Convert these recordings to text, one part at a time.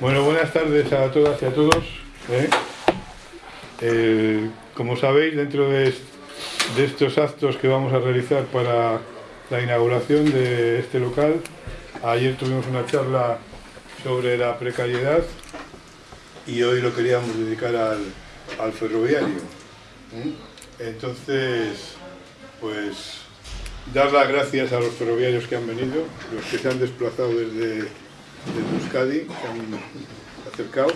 Bueno, buenas tardes a todas y a todos. ¿eh? Eh, como sabéis, dentro de, estos actos que vamos a realizar para la inauguración de este local, ayer tuvimos una charla sobre la precariedad y hoy lo queríamos dedicar al, al ferroviario. ¿eh? Entonces, pues dar las gracias a los ferroviarios que han venido, los que se han desplazado desde, desde Euskadi, se han acercado.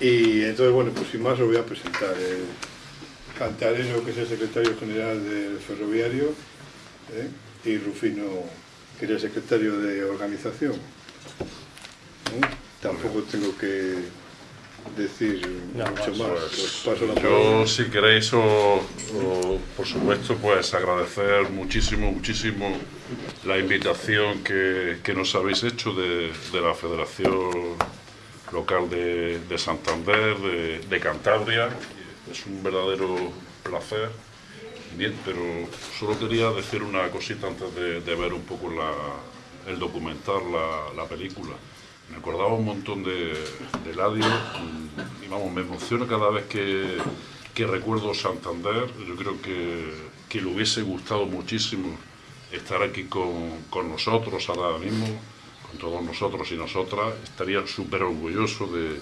Y entonces, bueno, pues sin más lo voy a presentar. El Cantareno, que es el secretario general del ferroviario, ¿eh? y Rufino, que es el secretario de organización. ¿Eh? Tampoco tengo que decir No, mucho más. Pues, Os paso la yo, si queréis, o, o, por supuesto, pues agradecer muchísimo, muchísimo la invitación que, que nos habéis hecho de, de la Federación Local de, de Santander, de, de Cantabria. Es un verdadero placer. Bien, pero solo quería decir una cosita antes de, ver un poco la, el documental, la, la película. Me acordaba un montón de, de Eladio mm, y vamos, me emociona cada vez que, que recuerdo Santander. Yo creo que, que le hubiese gustado muchísimo estar aquí con, con nosotros ahora mismo, con todos nosotros y nosotras. Estaría súper orgulloso de,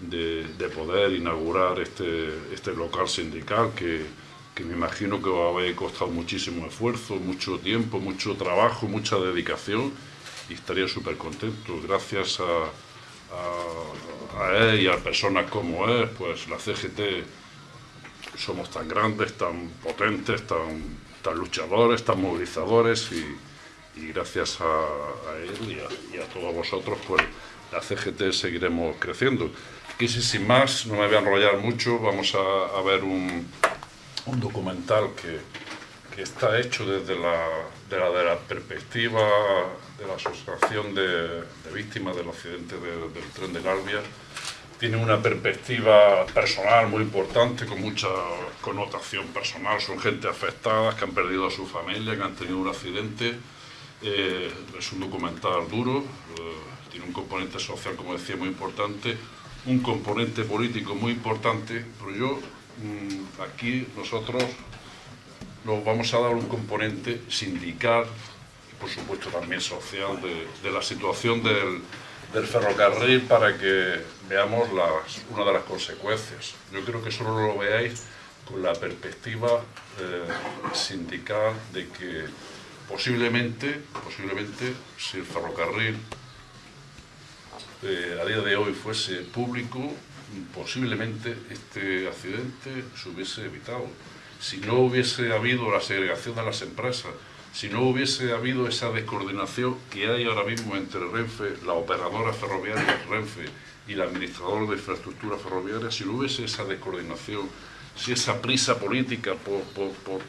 de, de poder inaugurar este, este local sindical que, que me imagino que a haber costado muchísimo esfuerzo, mucho tiempo, mucho trabajo, mucha dedicación y estaría súper contento. Gracias a, a, él y a personas como él, pues la CGT somos tan grandes, tan potentes, tan, tan luchadores, tan movilizadores y, y gracias a, a él y a, y a, todos vosotros, pues la CGT seguiremos creciendo. Quise sin más, no me voy a enrollar mucho, vamos a, a ver un, un documental que, que está hecho desde la, de la, de la perspectiva de la Asociación de, de Víctimas del Accidente de, del Tren de Garbia. Tiene una perspectiva personal muy importante, con mucha connotación personal. Son gente afectada, que han perdido a su familia, que han tenido un accidente. Eh, es un documental duro, eh, tiene un componente social, como decía, muy importante, un componente político muy importante, pero yo mmm, aquí nosotros nos vamos a dar un componente sindical y por supuesto también social de, de la situación del, del, ferrocarril para que veamos las, una de las consecuencias. Yo creo que solo lo veáis con la perspectiva eh, sindical de que posiblemente, posiblemente si el ferrocarril eh, a día de hoy fuese público, posiblemente este accidente se hubiese evitado si no hubiese habido la segregación de las empresas, si no hubiese habido esa descoordinación que hay ahora mismo entre Renfe, la operadora ferroviaria Renfe y el administrador de infraestructura ferroviaria, si no hubiese esa descoordinación, si esa prisa política por, por, por,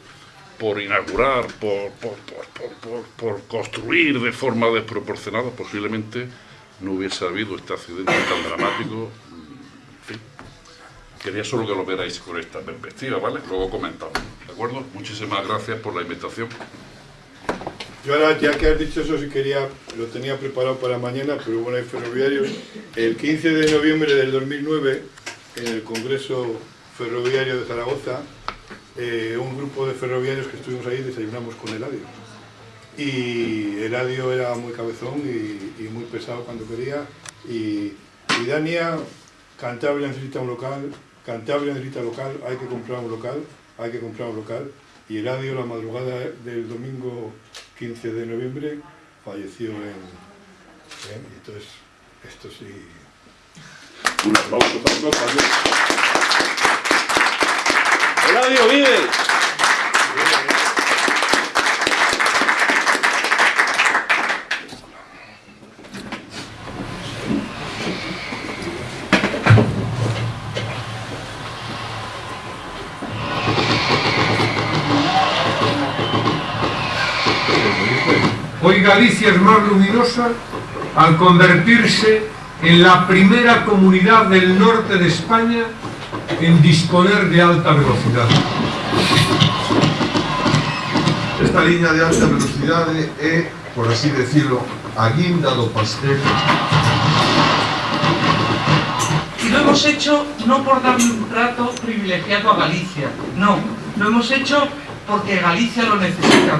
por inaugurar, por, por, construir de forma desproporcionada, posiblemente no hubiese habido este accidente tan dramático Quería solo que lo veráis con esta perspectiva, ¿vale? Luego comentamos, ¿de acuerdo? Muchísimas gracias por la invitación. Yo ahora, ya que has dicho eso, sí quería, lo tenía preparado para mañana, pero bueno, hay ferroviarios. El 15 de noviembre del 2009, en el Congreso Ferroviario de Zaragoza, eh, un grupo de ferroviarios que estuvimos ahí desayunamos con Eladio. Y Eladio era muy cabezón y, y muy pesado cuando quería. Y, y Dania, Cantabria necesita un local, Cantabria necesita local, hay que comprar un local, hay que comprar un local. Y Eladio, la madrugada del domingo 15 de noviembre, falleció en... en entonces, esto sí... Un aplauso para todos. ¡Eladio vive! Hoy Galicia es más luminosa al convertirse en la primera comunidad del norte de España en disponer de alta velocidad. Esta línea de alta velocidade é, por así decirlo, a guinda do pastel hemos hecho no por dar un trato privilegiado a Galicia, no, lo hemos hecho porque Galicia lo necesita.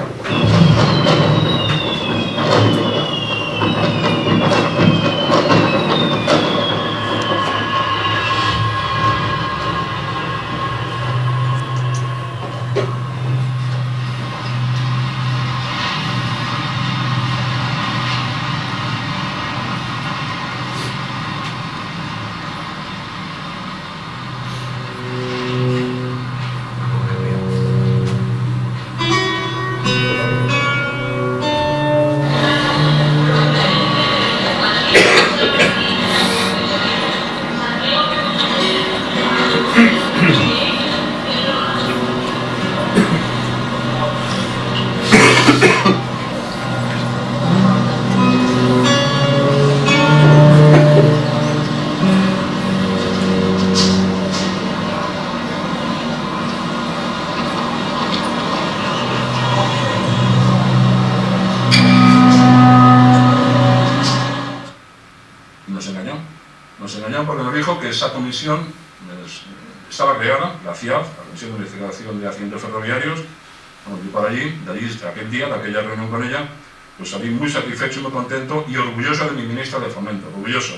Contento y orgulloso de mi ministra de Fomento, orgulloso.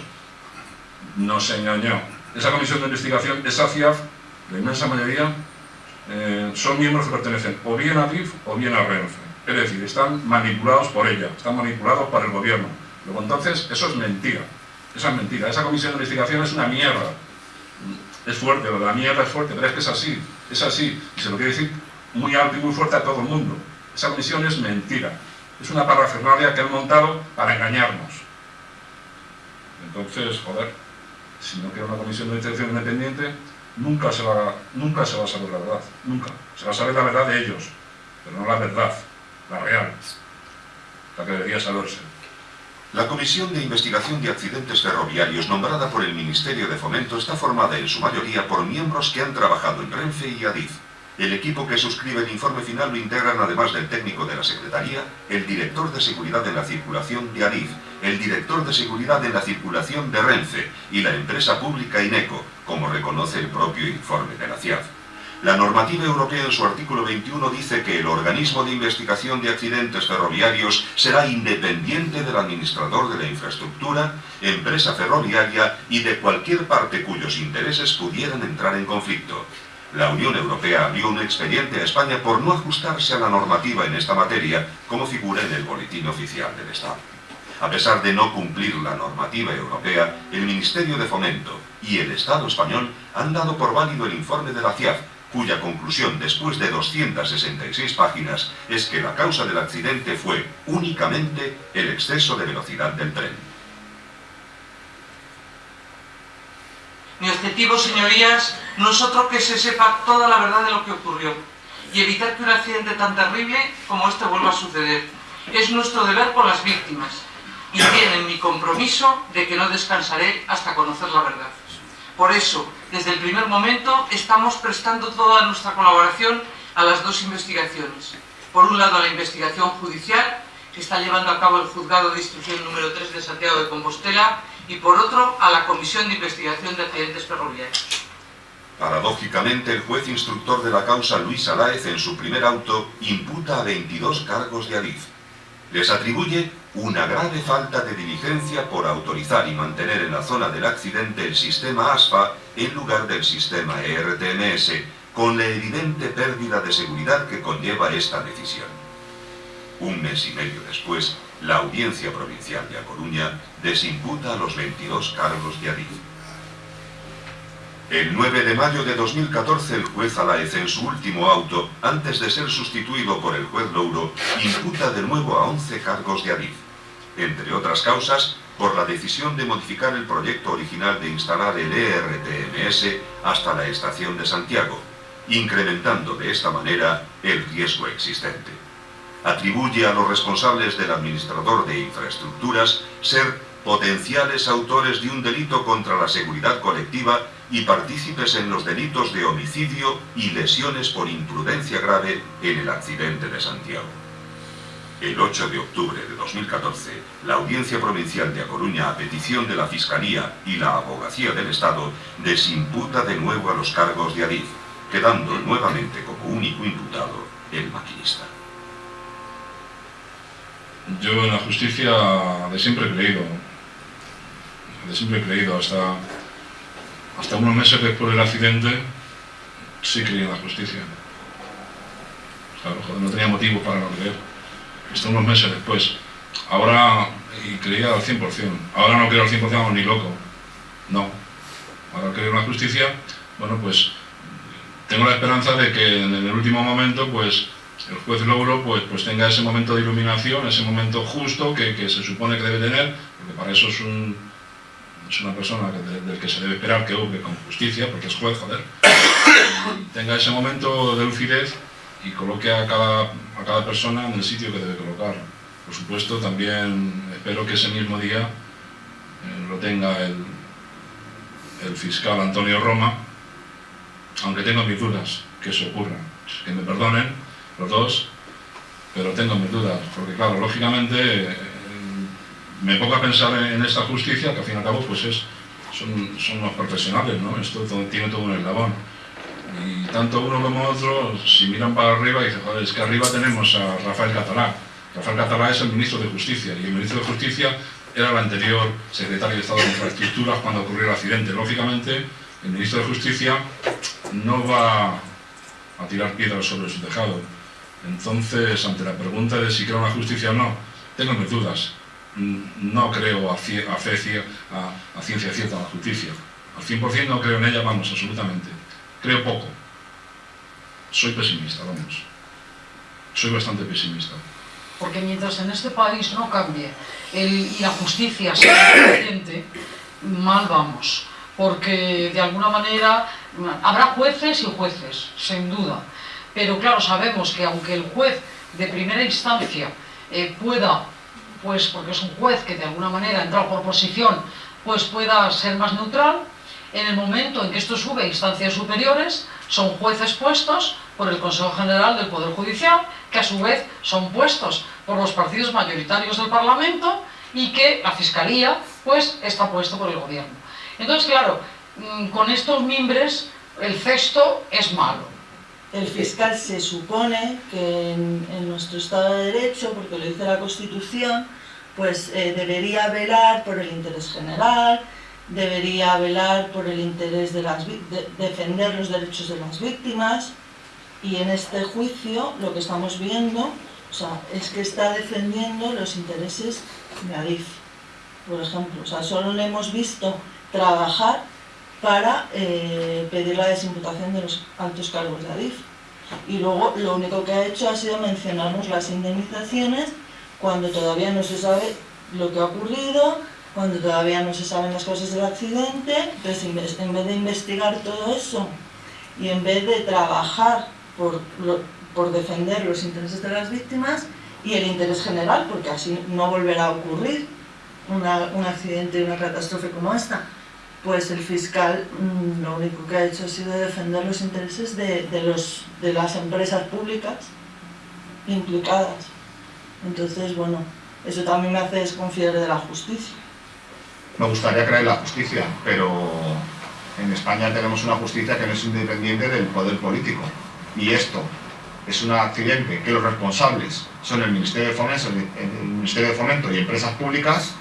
Nos engañó. Esa comisión de investigación, esa CIAF, la inmensa mayoría, eh, son miembros que pertenecen o bien a DIF o bien a Renfe. Es decir, están manipulados por ella, están manipulados por el gobierno. Luego entonces, eso es mentira. Esa es mentira. Esa comisión de investigación es una mierda. Es fuerte, la mierda es fuerte, pero es que es así. Es así. Y se lo quiere decir muy alto y muy fuerte a todo el mundo. Esa comisión es mentira. Es una parafernalia que han montado para engañarnos. Entonces, joder, si no queda una comisión de investigación independiente, nunca se, va, nunca se va a saber la verdad. Nunca. Se va a saber la verdad de ellos, pero no la verdad, la real, la que debería saberse. La Comisión de Investigación de Accidentes Ferroviarios nombrada por el Ministerio de Fomento está formada en su mayoría por miembros que han trabajado en Renfe y Adif. El equipo que suscribe el informe final lo integran además del técnico de la Secretaría, el director de Seguridad en la Circulación de Adif, el director de Seguridad en la Circulación de Renfe y la empresa pública INECO, como reconoce el propio informe de la CIAF. La normativa europea en su artículo 21 dice que el organismo de investigación de accidentes ferroviarios será independiente del administrador de la infraestructura, empresa ferroviaria y de cualquier parte cuyos intereses pudieran entrar en conflicto. La Unión Europea abrió un expediente a España por no ajustarse a la normativa en esta materia, como figura en el Boletín Oficial del Estado. A pesar de no cumplir la normativa europea, el Ministerio de Fomento y el Estado español han dado por válido el informe de la CIAF, cuya conclusión después de 266 páginas es que la causa del accidente fue únicamente el exceso de velocidad del tren. Mi objetivo, señorías, no es otro que se sepa toda la verdad de lo que ocurrió y evitar que un accidente tan terrible como este vuelva a suceder. Es nuestro deber por las víctimas y tienen mi compromiso de que no descansaré hasta conocer la verdad. Por eso, desde el primer momento, estamos prestando toda nuestra colaboración a las dos investigaciones. Por un lado, a la investigación judicial, que está llevando a cabo el Juzgado de Instrucción número 3 de Santiago de Compostela, y por otro, a la Comisión de Investigación de Accidentes Ferroviarios. Paradójicamente, el juez instructor de la causa, Luis Aláez, en su primer auto, imputa a 22 cargos de Adif. Les atribuye una grave falta de diligencia por autorizar y mantener en la zona del accidente el sistema ASFA en lugar del sistema ERTMS, con la evidente pérdida de seguridad que conlleva esta decisión. Un mes y medio después, la Audiencia Provincial de A Coruña desimputa a los 22 cargos de Adif. El 9 de mayo de 2014 el juez Alaez en su último auto, antes de ser sustituido por el juez Louro, imputa de nuevo a 11 cargos de Adif. Entre otras causas, por la decisión de modificar el proyecto original de instalar el ERTMS hasta la estación de Santiago, incrementando de esta manera el riesgo existente. Atribuye a los responsables del administrador de infraestructuras ser potenciales autores de un delito contra la seguridad colectiva y partícipes en los delitos de homicidio y lesiones por imprudencia grave en el accidente de Santiago. El 8 de octubre de 2014, la Audiencia Provincial de A Coruña, a petición de la Fiscalía y la Abogacía del Estado, desimputa de nuevo a los cargos de Adif, quedando nuevamente como único imputado el maquinista. Yo en la justicia de siempre he creído, de siempre he creído, hasta, hasta unos meses después del accidente, sí creí en la justicia. Claro, joder, no tenía motivo para no creer. Hasta unos meses después. Ahora, y creía al 100%. Ahora no creo al 100% ni loco. No. Ahora creo en la justicia, bueno, pues tengo la esperanza de que en el último momento, pues el juez Logro pues, pues tenga ese momento de iluminación, ese momento justo que, que se supone que debe tener, porque para eso es, un, es una persona que, del que se debe esperar que obre con justicia, porque es juez, joder, y tenga ese momento de lucidez y coloque a cada, a cada persona en el sitio que debe colocar. Por supuesto, también espero que ese mismo día eh, lo tenga el, el fiscal Antonio Roma, aunque tengo mis dudas que eso ocurra. Que me perdonen los dos, pero tengo mis dudas, porque claro, lógicamente eh, me pongo a pensar en esta justicia, que al fin y al cabo pues es, son, son los profesionales, ¿no? Esto tiene todo un eslabón. Y tanto uno como otro, si miran para arriba, dicen, es que arriba tenemos a Rafael Catalá. Rafael Catalá es el ministro de Justicia, y el ministro de Justicia era el anterior secretario de Estado de Infraestructuras cuando ocurrió el accidente. Lógicamente, el ministro de Justicia no va a tirar piedras sobre su tejado. Entonces, ante la pregunta de si creo en la justicia o no, tengo mis dudas. No creo a, cie- a a- ciencia cierta la justicia. Al 100% no creo en ella, vamos, absolutamente. Creo poco. Soy pesimista, vamos. Soy bastante pesimista. Porque mientras en este país no cambie el- y la justicia sea independiente, mal vamos. Porque de alguna manera habrá jueces y jueces, sin duda. Pero claro, sabemos que aunque el juez de primera instancia eh, pueda, pues porque es un juez que de alguna manera entrado por posición, pues pueda ser más neutral, en el momento en que esto sube a instancias superiores, son jueces puestos por el Consejo General del Poder Judicial, que a su vez son puestos por los partidos mayoritarios del Parlamento y que la Fiscalía, pues, está puesto por el Gobierno. Entonces, claro, mm, con estos mimbres, el cesto es malo. El fiscal se supone que en, nuestro Estado de Derecho, porque lo dice la Constitución, pues eh, debería velar por el interés general, debería velar por el interés de las de defender los derechos de las víctimas y en este juicio lo que estamos viendo o sea, es que está defendiendo los intereses de Adif, por ejemplo. O sea, solo le hemos visto trabajar para eh, pedir la desimputación de los altos cargos de Adif. Y luego lo único que ha hecho ha sido mencionarnos las indemnizaciones cuando todavía no se sabe lo que ha ocurrido, cuando todavía no se saben las causas del accidente. Entonces, en vez- de investigar todo eso y en vez de trabajar por, por defender los intereses de las víctimas y el interés general, porque así no volverá a ocurrir un accidente una catástrofe como esta, pues el fiscal mm, lo único que ha hecho ha sido defender los intereses de, de los, de las empresas públicas implicadas. Entonces, bueno, eso también me hace desconfiar de la justicia. Me gustaría creer la justicia, pero en España tenemos una justicia que no es independiente del poder político. Y esto es un accidente que los responsables son el Ministerio de Fomento, el Ministerio de Fomento y empresas públicas,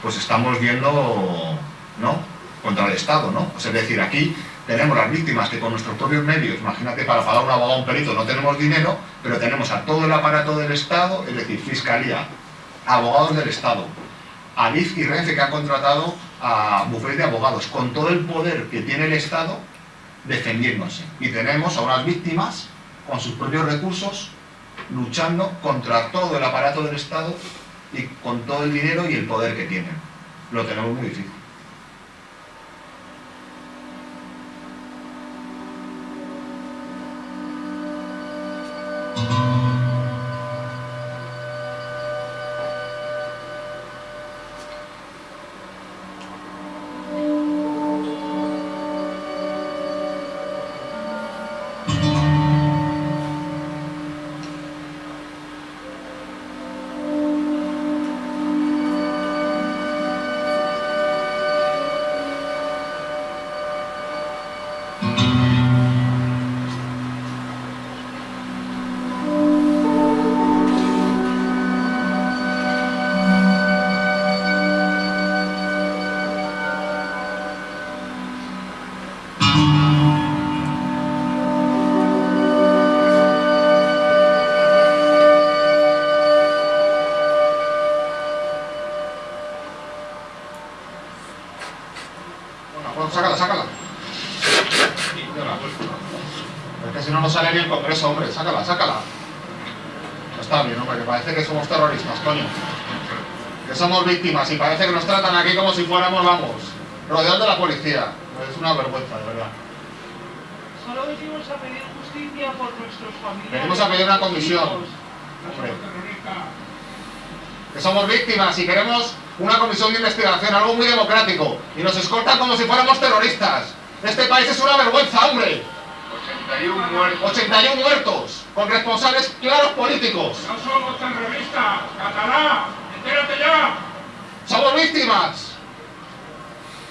pues estamos viendo, ¿no? Contra el Estado, ¿no? Es decir, aquí tenemos las víctimas que con nuestros propios medios, imagínate, para pagar un abogado o un perito no tenemos dinero, pero tenemos a todo el aparato del Estado, es decir, Fiscalía, abogados del Estado, Adif y Renfe que han contratado a bufetes de abogados, con todo el poder que tiene el Estado defendiéndose. Y tenemos a unas víctimas con sus propios recursos luchando contra todo el aparato del Estado y con todo el dinero y el poder que tienen. Lo tenemos muy difícil. Hombre. Sácala, sácala. Está bien, hombre, que parece que somos terroristas, coño. Que somos víctimas y parece que nos tratan aquí como si fuéramos, vamos, rodeados de la policía. Es una vergüenza, de verdad. Solo venimos a pedir justicia por nuestros familiares. Venimos a pedir una comisión. Hombre. Que somos víctimas y queremos una comisión de investigación, algo muy democrático. Y nos escoltan como si fuéramos terroristas. Este país es una vergüenza, hombre. 81 muertos. 81 muertos, con responsables claros políticos. No somos terroristas, catalá, entérate ya. Somos víctimas.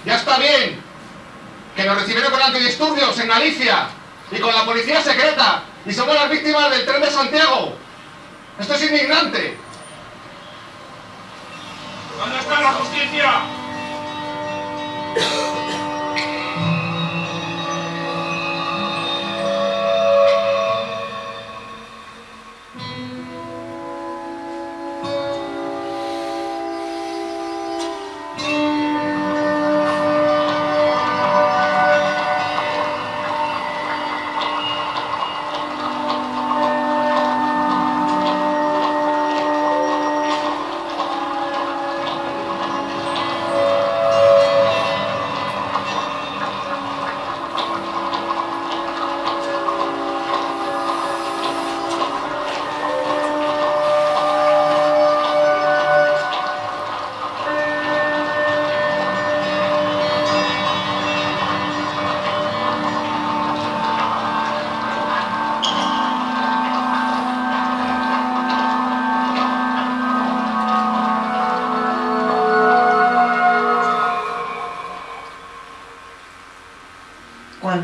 Ya está bien. Que nos recibieron con antidisturbios en Galicia y con la policía secreta. Y somos las víctimas del tren de Santiago. Esto es indignante. ¿Dónde está la justicia?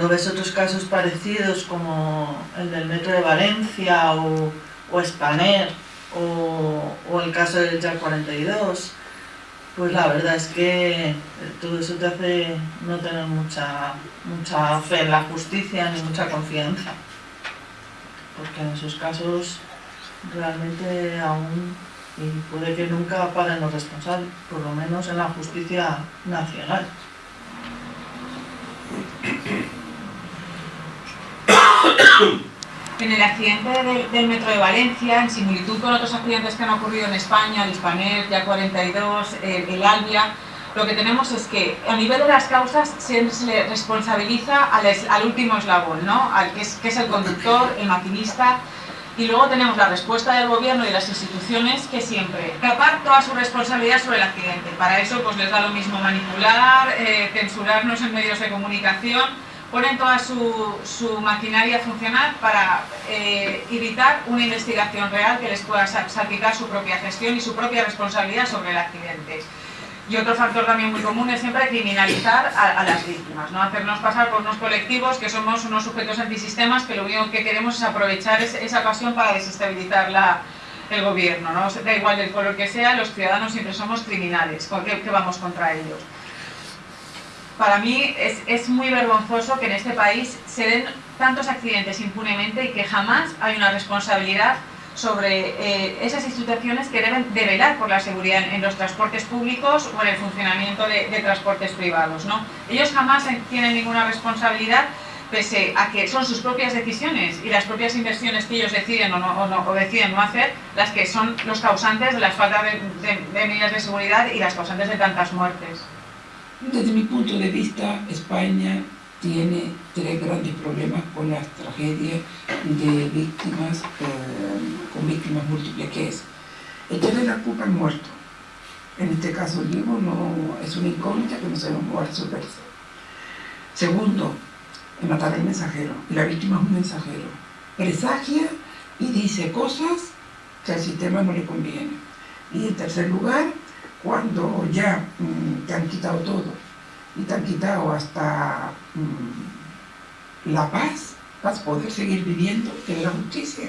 Cuando ves otros casos parecidos como el del metro de Valencia o, o Spanair o, el caso del JAC 42, pues la verdad es que todo eso te hace no tener mucha, mucha fe en la justicia ni mucha confianza. Porque en esos casos realmente aún, y puede que nunca paguen los responsables, por lo menos en la justicia nacional. En el accidente del, del metro de Valencia, en similitud con otros accidentes que han ocurrido en España, el Hispanet, ya 42, el, el Albia, lo que tenemos es que a nivel de las causas se, se le responsabiliza al, es- al último eslabón, ¿no? Al que, es, que es el conductor, el maquinista, y luego tenemos la respuesta del gobierno y de las instituciones que siempre tapar toda su responsabilidad sobre el accidente. Para eso pues les da lo mismo manipular, eh, censurarnos en medios de comunicación, ponen toda su, maquinaria a funcionar para eh, evitar una investigación real que les pueda sa- salpicar su propia gestión y su propia responsabilidad sobre el accidente. Y otro factor también muy común es siempre criminalizar a, las víctimas, ¿no? hacernos pasar por unos colectivos que somos unos sujetos antisistemas que lo único que queremos es aprovechar es- esa pasión para desestabilizar la- el gobierno. ¿no? Da igual del color que sea, los ciudadanos siempre somos criminales, ¿con qué- que vamos contra ellos? Para mí es, es muy vergonzoso que en este país se den tantos accidentes impunemente y que jamás hay una responsabilidad sobre eh, esas instituciones que deben de velar por la seguridad en, los transportes públicos o en el funcionamiento de, transportes privados. ¿no? Ellos jamás en- tienen ninguna responsabilidad pese a que son sus propias decisiones y las propias inversiones que ellos deciden o, no, o, no- o deciden no hacer las que son los causantes de la falta de, de- de medidas de seguridad y las causantes de tantas muertes. Desde mi punto de vista, España tiene tres grandes problemas con las tragedias de víctimas, eh, con víctimas múltiples, que es echarle la culpa al muerto. En este caso el vivo no es una incógnita que no sabemos cómo resolverse. Segundo, matar al mensajero. Y la víctima es un mensajero. Presagia y dice cosas que al sistema no le conviene. Y en tercer lugar, cuando ya mm, te han quitado todo y te han quitado hasta mm, la paz, vas a poder seguir viviendo de la justicia.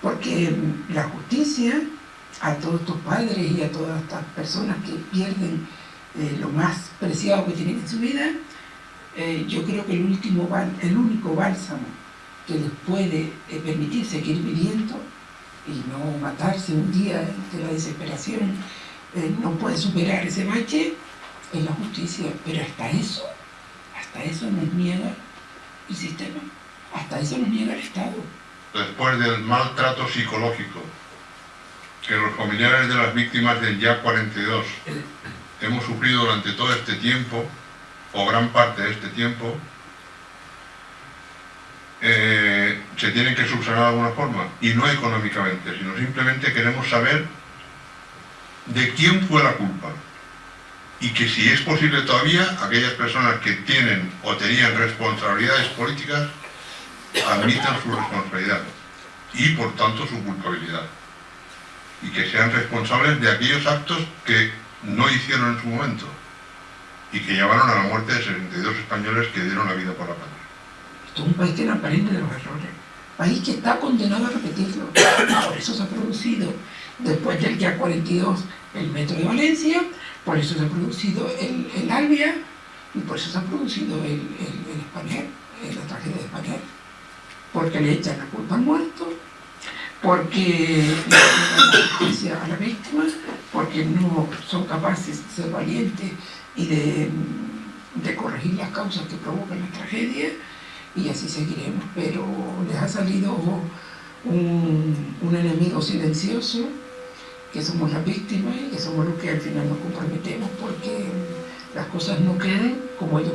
Porque mm, la justicia a todos tus padres y a todas estas personas que pierden eh, lo más preciado que tienen en su vida, eh, yo creo que el, último, el único bálsamo que les puede eh, permitir seguir viviendo y no matarse un día de la desesperación, eh, no puede superar ese bache, es la justicia. Pero hasta eso Hasta eso nos niega el sistema, hasta eso nos niega el Estado. Después del maltrato psicológico que los familiares de las víctimas del YA 42 hemos sufrido durante todo este tiempo, o gran parte de este tiempo, eh, se tienen que subsanar de alguna forma, y no económicamente, sino simplemente queremos saber de quién fue la culpa. Y que si es posible todavía, aquellas personas que tienen o tenían responsabilidades políticas admitan su responsabilidad y por tanto su culpabilidad. Y que sean responsables de aquellos actos que no hicieron en su momento y que llevaron a la muerte de 62 españoles que dieron la vida por la patria. Esto es un país que aprende de los errores, país que está condenado a repetirlo. Por eso se ha producido, después del día 42, el metro de Valencia, por eso se ha producido el, el Albia y por eso se ha producido el, el, el Spanair, la tragedia de Spanair. Porque le echan la culpa al muerto, porque no dan justicia a la víctima, porque no son capaces de ser valientes y de, de corregir las causas que provocan la tragedia, y así seguiremos. Pero les ha salido un, un enemigo silencioso, que somos las víctimas y que somos los que al final nos comprometemos porque las cosas no queden como ellos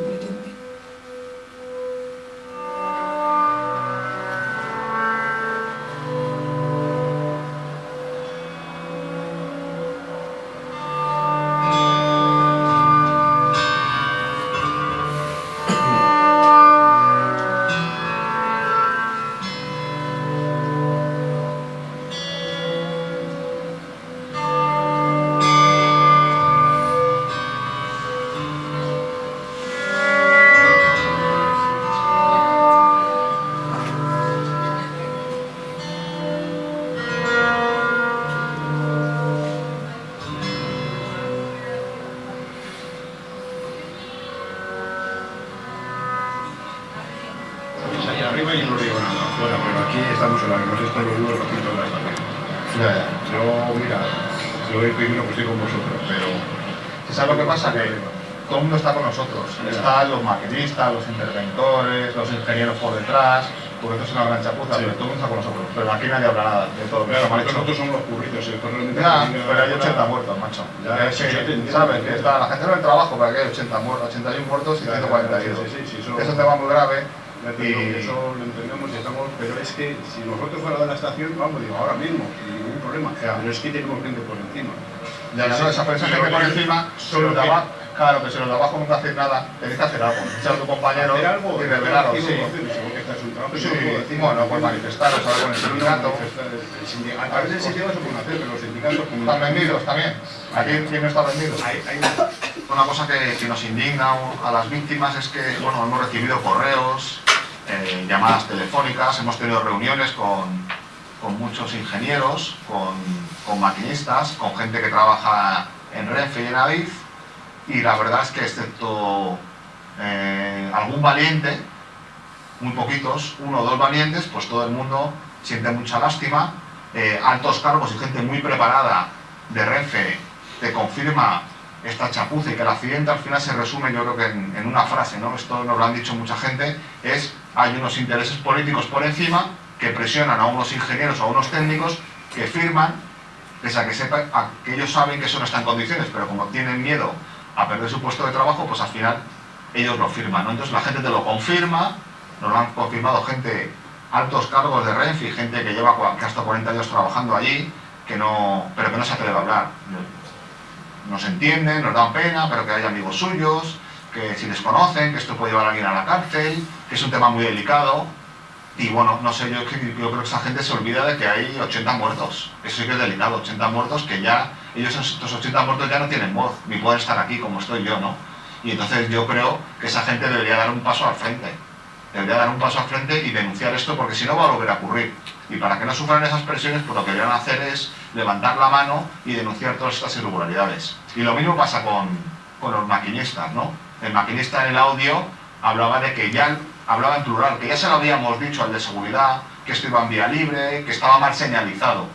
Están los maquinistas, los interventores, los ingenieros por detrás, porque esto es una gran chapuza, Sí. pero todo el mundo está con nosotros. Pero aquí nadie habla nada de todo lo que Claro, hecho. nosotros somos los curritos, el pero hay 80 muertos, macho. Ya, sí, que, sí, entiendo, ¿sabes? Que está, la gente no del trabajo, para que hay 80 muertos, 81 muertos y Ya, ya, 142. sí, sí, sí, eso- es un tema muy grave. Que Y eso lo entendemos y estamos, pero es que si nosotros fuera de la estación, vamos, digo, ahora mismo, sin ningún problema, pero es que tenemos gente por encima. Ya, ya, no, esa esa gente por encima, son los de abajo. Claro, que si los de abajo nunca hacen nada, tenéis que hacer algo. Echar a tu compañero Hacer algo, y revelaros, sí. algo, este Sí, decir. bueno, pues manifestaros ahora con el sindicato. El A través del sindicato se pueden hacer, pero los sindicatos... Están vendidos también. Aquí quién no está vendido. Una cosa que, que nos indigna a las víctimas es que bueno, hemos recibido correos, eh, llamadas telefónicas, hemos tenido reuniones con, con muchos ingenieros, con, con maquinistas, con gente que trabaja en Renfe y en Adif, y la verdad es que excepto eh, algún valiente, muy poquitos, uno o dos valientes, pues todo el mundo siente mucha lástima. Eh, altos cargos y gente muy preparada de Renfe te confirma esta chapuza y que el accidente al final se resume yo creo que en, una frase, ¿no? esto nos lo han dicho mucha gente, es hay unos intereses políticos por encima que presionan a unos ingenieros o a unos técnicos que firman, pese a que, sepa, a que ellos saben que eso no está en condiciones, pero como tienen miedo a perder su puesto de trabajo, pues al final ellos lo firman. ¿no? Entonces la gente te lo confirma, nos lo han confirmado gente, altos cargos de Renfe y gente que lleva hasta 40 años trabajando allí, que no, pero que no se atreve a hablar. Nos entienden, nos dan pena, pero que hay amigos suyos, que si les conocen, que esto puede llevar a alguien a la cárcel, que es un tema muy delicado. Y bueno, no sé, yo, yo creo que esa gente se olvida de que hay 80 muertos. Eso sí que es delicado, 80 muertos que ya, ellos estos 80 muertos ya no tienen voz, ni pueden estar aquí como estoy yo, ¿no? Y entonces yo creo que esa gente debería dar un paso al frente. Debería dar un paso al frente y denunciar esto porque si no va a volver a ocurrir. Y para que no sufran esas presiones, pues lo que deberían hacer es levantar la mano y denunciar todas estas irregularidades. Y lo mismo pasa con, con los maquinistas, ¿no? El maquinista en el audio hablaba de que ya, hablaba en plural, que ya se lo habíamos dicho al de seguridad, que esto iba en vía libre, que estaba mal señalizado.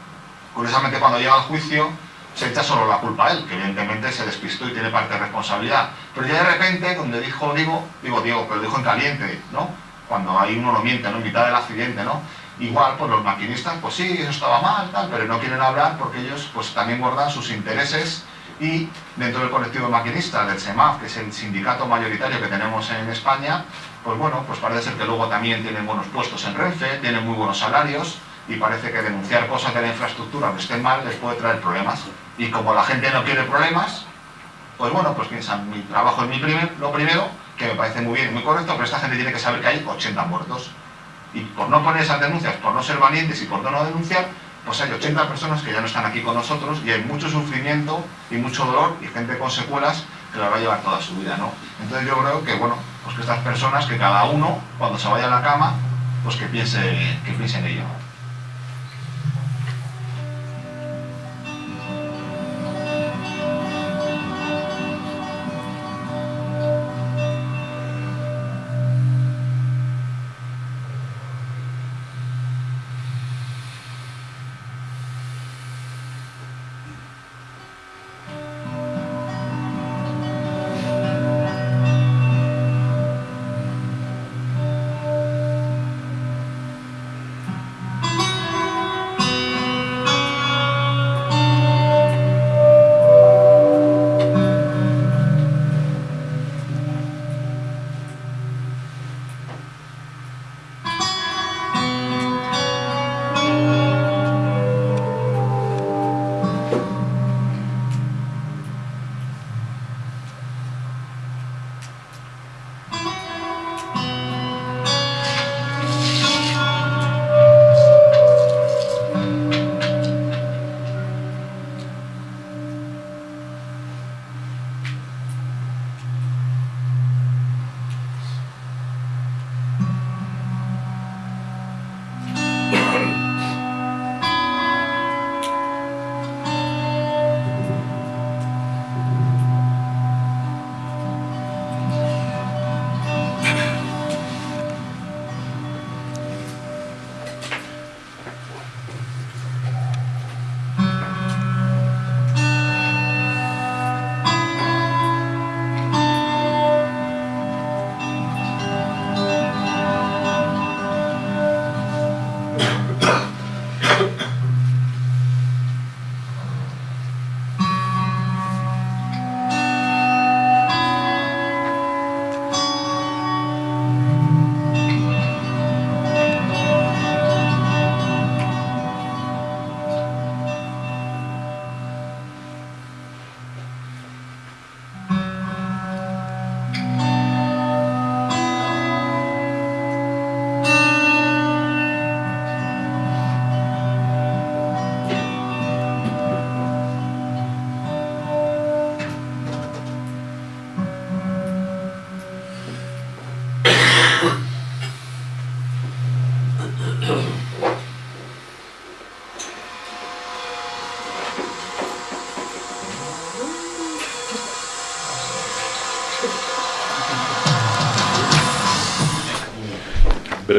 Curiosamente cuando llega al juicio se echa solo la culpa a él, que evidentemente se despistó y tiene parte de responsabilidad. Pero ya de repente, donde dijo Diego, digo Diego, pero dijo en caliente, ¿no? Cuando ahí uno lo miente, ¿no? En mitad del accidente, ¿no? Igual, pues los maquinistas, pues sí, eso estaba mal, tal, pero no quieren hablar porque ellos pues también guardan sus intereses y dentro del colectivo de maquinistas, del SEMAF, que es el sindicato mayoritario que tenemos en España, pues bueno, pues parece ser que luego también tienen buenos puestos en Renfe, tienen muy buenos salarios y parece que denunciar cosas de la infraestructura que estén mal les puede traer problemas. Y como la gente no quiere problemas, pues bueno, pues piensan, mi trabajo es mi primer, lo primero, que me parece muy bien muy correcto, pero esta gente tiene que saber que hay 80 muertos. Y por no poner esas denuncias, por no ser valientes y por no denunciar, pues hay 80 personas que ya no están aquí con nosotros y hay mucho sufrimiento y mucho dolor y gente con secuelas que la va a llevar toda su vida, ¿no? Entonces yo creo que, bueno, pues que estas personas, que cada uno, cuando se vaya a la cama, pues que piense, que piense en ello.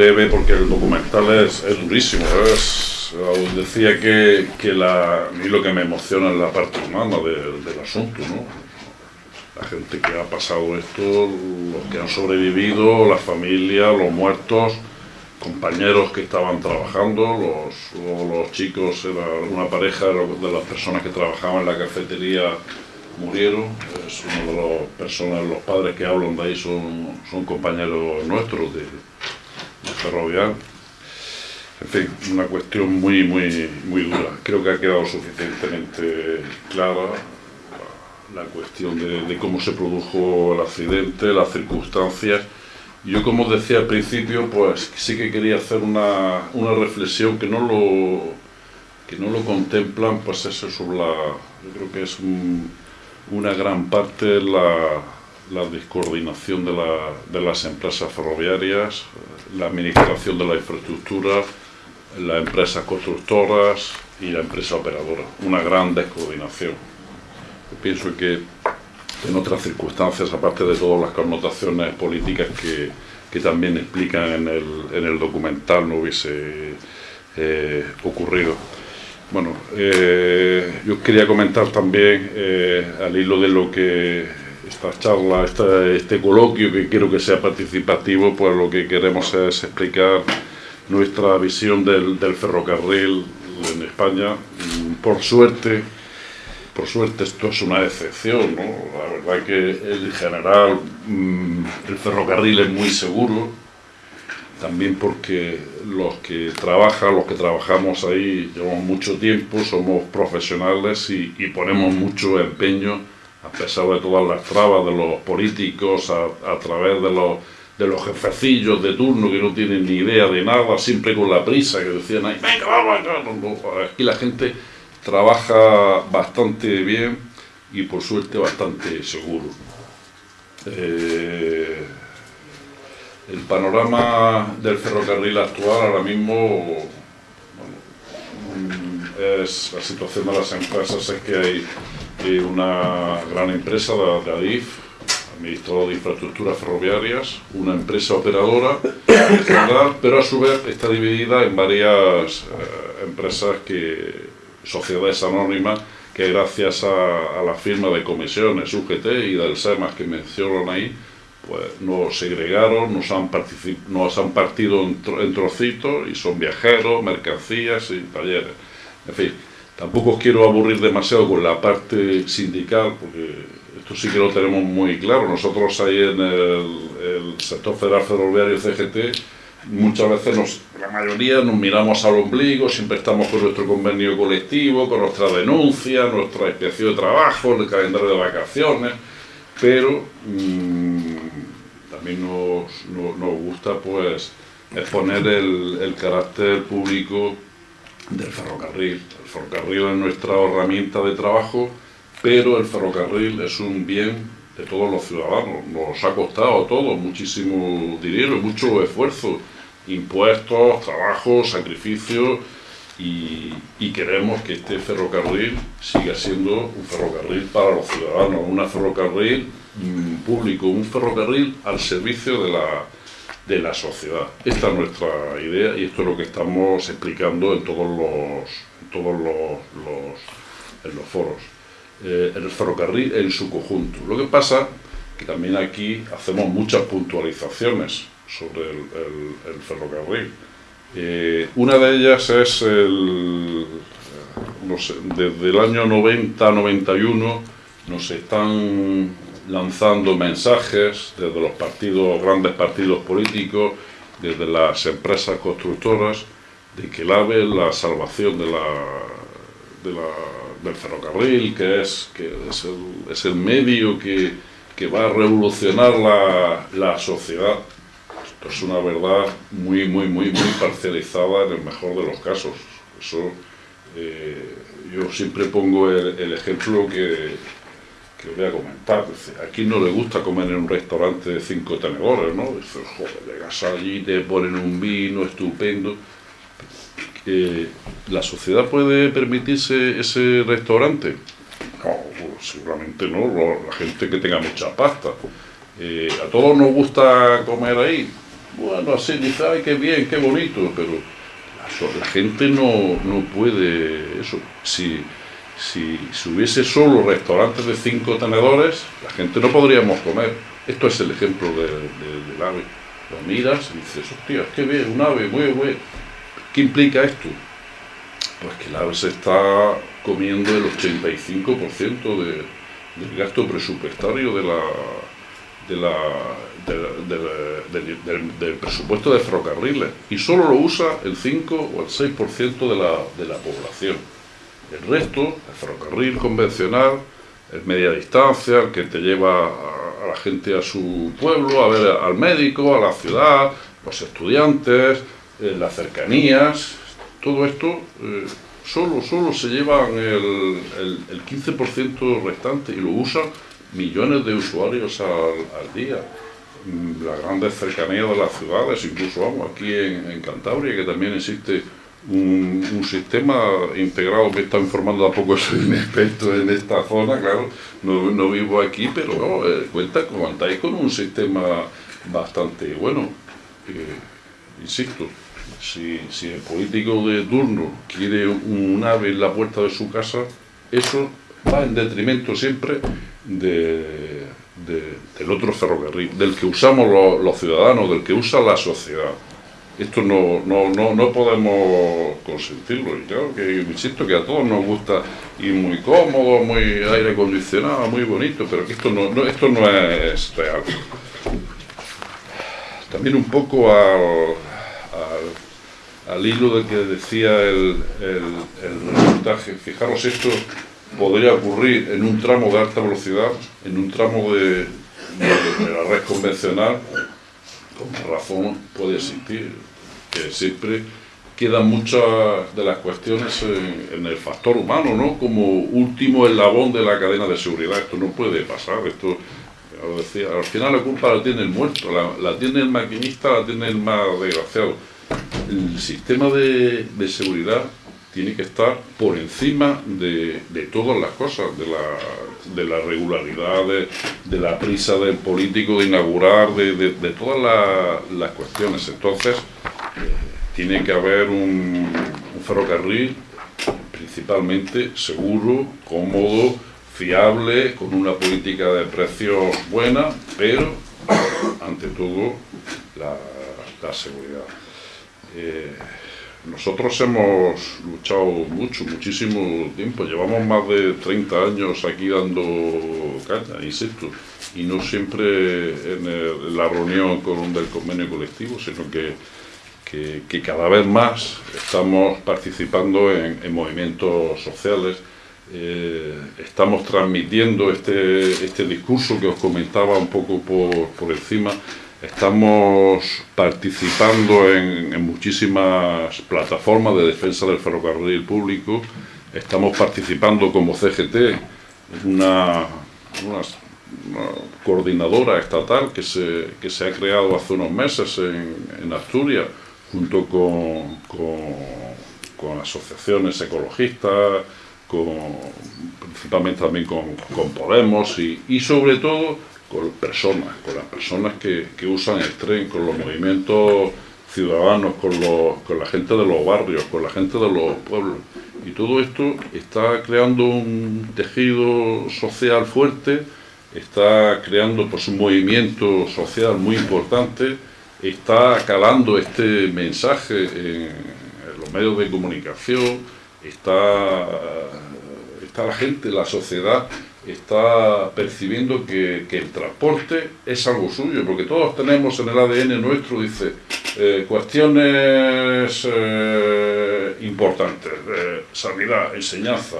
Breve porque el documental es, es durísimo. Es, decía que, que la, lo que me emociona es la parte humana de- del asunto, ¿no? La gente que ha pasado esto, los que han sobrevivido, la familia, los muertos, compañeros que estaban trabajando, los, los, chicos, era una pareja de las personas que trabajaban en la cafetería murieron. Es uno de las personas, los padres que hablan de ahí son, son compañeros nuestros de ferrovial. En fin, una cuestión muy, muy, muy dura. Creo que ha quedado suficientemente clara la cuestión de, cómo se produjo el accidente, las circunstancias. Yo, como os decía al principio, pues sí que quería hacer una, una reflexión que no lo que no lo contemplan, pues eso sobre la, yo creo que es un- una gran parte la, la descoordinación de, la- de las empresas ferroviarias, la administración de la infraestructura, las empresas constructoras y la empresa operadora. Una gran descoordinación. Yo pienso que en otras circunstancias, aparte de todas las connotaciones políticas que, que también explican en el, en el documental, no hubiese eh, ocurrido. Bueno, eh, yo quería comentar también, eh, al hilo de lo que esta charla, este coloquio, que quiero que sea participativo, pues lo que queremos es explicar nuestra visión del, ferrocarril en España. Mm, por suerte, por suerte esto es una excepción, ¿no? La verdad que en general mm, el ferrocarril es muy seguro, también porque los que trabajan, los que trabajamos ahí, llevamos mucho tiempo, somos profesionales y, ponemos mucho empeño, a pesar de todas las trabas de los políticos, a, través de los, de los jefecillos de turno que no tienen ni idea de nada, siempre con la prisa, que decían ahí, venga, vamos, vamos. Aquí la gente trabaja bastante bien y por suerte bastante seguro. Eh, el panorama del ferrocarril actual ahora mismo mm, es la situación de las empresas es que hay una gran empresa de, ADIF, Administrador de Infraestructuras Ferroviarias, una empresa operadora pero a su vez está dividida en varias eh, empresas que sociedades anónimas que gracias a, la firma de comisiones UGT y del SEMAS que mencionan ahí, pues nos segregaron, nos han, nos han partido en, trocitos y son viajeros, mercancías y talleres. En fin, tampoco os quiero aburrir demasiado con la parte sindical, porque esto sí que lo tenemos muy claro. Nosotros ahí en el, sector federal ferroviario CGT, muchas veces, la mayoría nos miramos al ombligo, siempre estamos con nuestro convenio colectivo, con nuestra denuncia, nuestra inspección de trabajo, el calendario de vacaciones, pero... Mm, también nos, nos, gusta pues exponer el, carácter público del ferrocarril. El ferrocarril es nuestra herramienta de trabajo, pero el ferrocarril es un bien de todos los ciudadanos. Nos ha costado a todos muchísimo dinero, mucho esfuerzo, impuestos, trabajo, sacrificio, y, queremos que este ferrocarril siga siendo un ferrocarril para los ciudadanos, una ferrocarril público, un ferrocarril al servicio de la, de la sociedad. Esta es nuestra idea y esto es lo que estamos explicando en todos los, todos los, en los foros. Eh, el ferrocarril en su conjunto. Lo que pasa que también aquí hacemos muchas puntualizaciones sobre el, ferrocarril. Eh, una de ellas es el, sé, desde el año 90-91 nos están lanzando mensajes desde los partidos, grandes partidos políticos, desde las empresas constructoras, de que el AVE es la salvación de la, del ferrocarril, que es, que es, el, es el medio que, que, va a revolucionar la, la, sociedad. Esto es una verdad muy, muy, muy, muy parcializada en el mejor de los casos. Eso, eh, yo siempre pongo el ejemplo que, que voy a comentar. aquí no le gusta comer en un restaurante de cinco tenedores, ¿no? Dice, joder, llegas allí, te ponen un vino estupendo. ¿La sociedad puede permitirse ese restaurante? No, pues, seguramente no, la gente que tenga mucha pasta. Eh, ¿A todos nos gusta comer ahí? Bueno, así dice, ay, qué bien, qué bonito, pero la, gente no, no puede eso. Si, si, hubiese solo restaurantes de cinco tenedores, la gente no podríamos comer. Esto es el ejemplo del ave. Lo miras y dices, hostia, qué bien, un ave, muy bueno. ¿Qué implica esto? Pues que el ave se está comiendo el 85% de, del gasto presupuestario de la, de la, del, presupuesto de ferrocarriles y solo lo usa el 5 o el 6% de de la población. El resto, el ferrocarril convencional, es media distancia, el que te lleva a, la gente a su pueblo, a ver al médico, a la ciudad, los estudiantes, eh, las cercanías, todo esto eh, solo, solo se llevan el, el, 15% restante y lo usan millones de usuarios al, día. Mm, las grandes cercanías de las ciudades, incluso vamos, aquí en Cantabria, que también existe un, sistema integrado, me está informando a poco, soy un experto en esta zona, claro, no, vivo aquí, pero no, eh, cuenta, contáis con un sistema bastante bueno, eh, insisto, Si, si el político de turno quiere un ave en la puerta de su casa, eso va en detrimento siempre de, de- del otro ferrocarril, del que usamos los ciudadanos, del que usa la sociedad. Esto no, no, no, no podemos consentirlo. Y claro que insisto que a todos nos gusta ir muy cómodo, muy aire acondicionado, muy bonito, pero que esto no, esto no es real. También un poco al, al- hilo de que decía el, el- el reportaje, fijaros, esto podría ocurrir en un tramo de alta velocidad, en un tramo de, de- de la red convencional, con razón puede existir, que siempre quedan muchas de las cuestiones en, el factor humano, ¿no? Como último eslabón de la cadena de seguridad. Esto no puede pasar, esto, decía, al final la culpa la tiene el muerto, la, tiene el maquinista, la tiene el más desgraciado. El sistema de, de seguridad tiene que estar por encima de, de todas las cosas, de la, de la regularidad, de, de la prisa del político de inaugurar, de, todas la- las cuestiones. Entonces, tiene que haber un, ferrocarril principalmente seguro, cómodo, fiable, con una política de precios buena, pero ante todo la, seguridad. Eh, nosotros hemos luchado mucho, muchísimo tiempo, llevamos más de 30 años aquí dando caña, insisto, y no siempre en, el- la reunión con, del convenio colectivo, sino que, que- cada vez más estamos participando en, en movimientos sociales, eh, estamos transmitiendo este, este discurso que os comentaba un poco por, por encima, estamos participando en, muchísimas plataformas de defensa del ferrocarril público, estamos participando como CGT una, una- una coordinadora estatal que se, que se ha creado hace unos meses en Asturias, junto con, con- asociaciones ecologistas, principalmente también con, con Podemos y, y sobre todo con personas, con las personas que, que usan el tren, con los movimientos ciudadanos, con, los- con la gente de los barrios, con la gente de los pueblos. Y todo esto está creando un tejido social fuerte, está creando pues, un movimiento social muy importante, está calando este mensaje en, los medios de comunicación, está, está la gente, la sociedad está percibiendo que, el transporte es algo suyo, porque todos tenemos en el ADN nuestro, dice, eh, cuestiones eh, importantes, eh, sanidad, enseñanza,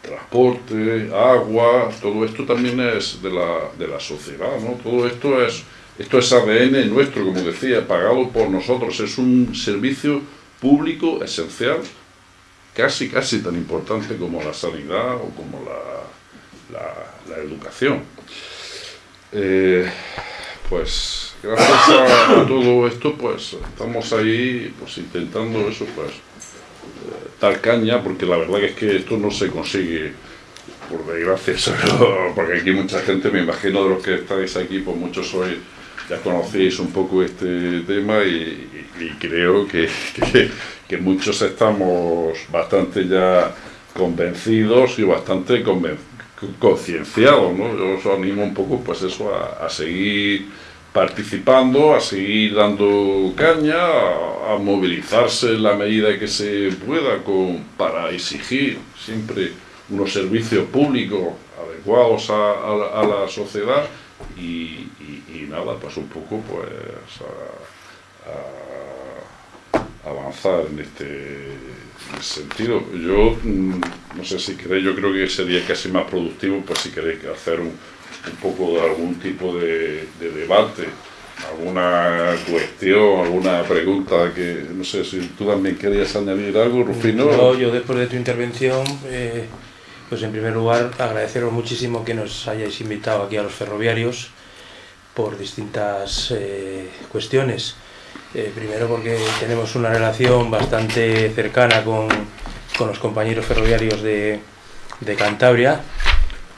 transporte, agua, todo esto también es de la, de la sociedad, ¿no? Todo esto es, esto es ADN nuestro, como decía, pagado por nosotros, es un servicio público esencial, casi, casi tan importante como la sanidad o como la, la- educación. Eh, pues gracias a, todo esto, pues estamos ahí pues intentando eso, pues eh, dar caña, porque la verdad es que esto no se consigue por desgracia, porque aquí mucha gente, me imagino de los que estáis aquí, pues muchos sois, ya conocéis un poco este tema y, creo que, que- muchos estamos bastante ya convencidos y bastante concienciados, ¿no? Yo os animo un poco, pues eso, a, seguir participando, a seguir dando caña, a, movilizarse en la medida que se pueda con, para exigir siempre unos servicios públicos adecuados a la sociedad y, y- nada, pues un poco pues a- avanzar en este, sentido. Yo mm, no sé si queréis, yo creo que sería casi más productivo, pues si queréis hacer un, un poco de algún tipo de, de debate, alguna cuestión, alguna pregunta que no sé si tú también querías añadir algo, Rufino. No, yo después de tu intervención, eh, pues en primer lugar agradeceros muchísimo que nos hayáis invitado aquí a los ferroviarios por distintas eh, cuestiones. Eh, primero porque tenemos una relación bastante cercana con, con los compañeros ferroviarios de, de Cantabria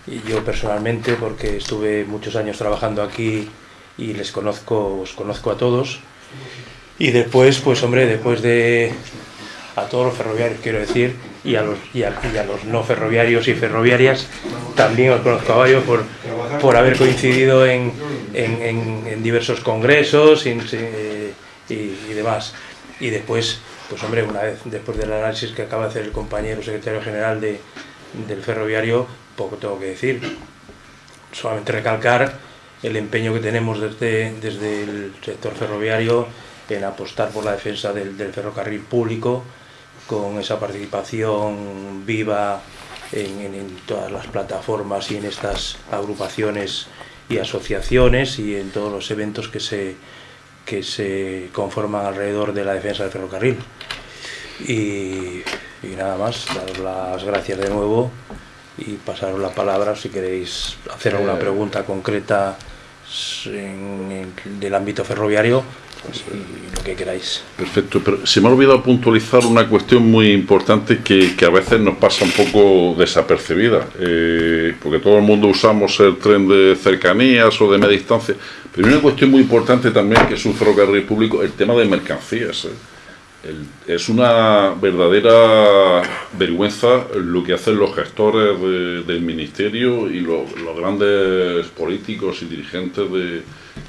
y yo personalmente porque estuve muchos años trabajando aquí y les conozco, os conozco a todos. Y después, pues hombre, después de a todos los ferroviarios, quiero decir, y a los, y a, los no ferroviarios y ferroviarias, también os conozco a varios por, por haber coincidido en, en, diversos congresos y, demás. Y después, pues hombre, una vez después del análisis que acaba de hacer el compañero secretario general de, del ferroviario, poco tengo que decir. Solamente recalcar el empeño que tenemos desde, desde el sector ferroviario en apostar por la defensa del ferrocarril público, con esa participación viva en, en- en todas las plataformas y en estas agrupaciones y asociaciones y en todos los eventos que se, que se conforman alrededor de la defensa del ferrocarril. Y, y nada más, daros las gracias de nuevo y pasaros la palabra si queréis hacer alguna Eh. pregunta concreta en- en- del ámbito ferroviario pues, y lo que queráis. Perfecto, pero se me ha olvidado puntualizar una cuestión muy importante que, que a veces nos pasa un poco desapercibida, eh, porque todo el mundo usamos el tren de cercanías o de media distancia, pero hay una cuestión muy importante también que es un ferrocarril público, el tema de mercancías. eh. Es una verdadera vergüenza lo que hacen los gestores de- del ministerio y lo- los grandes políticos y dirigentes de,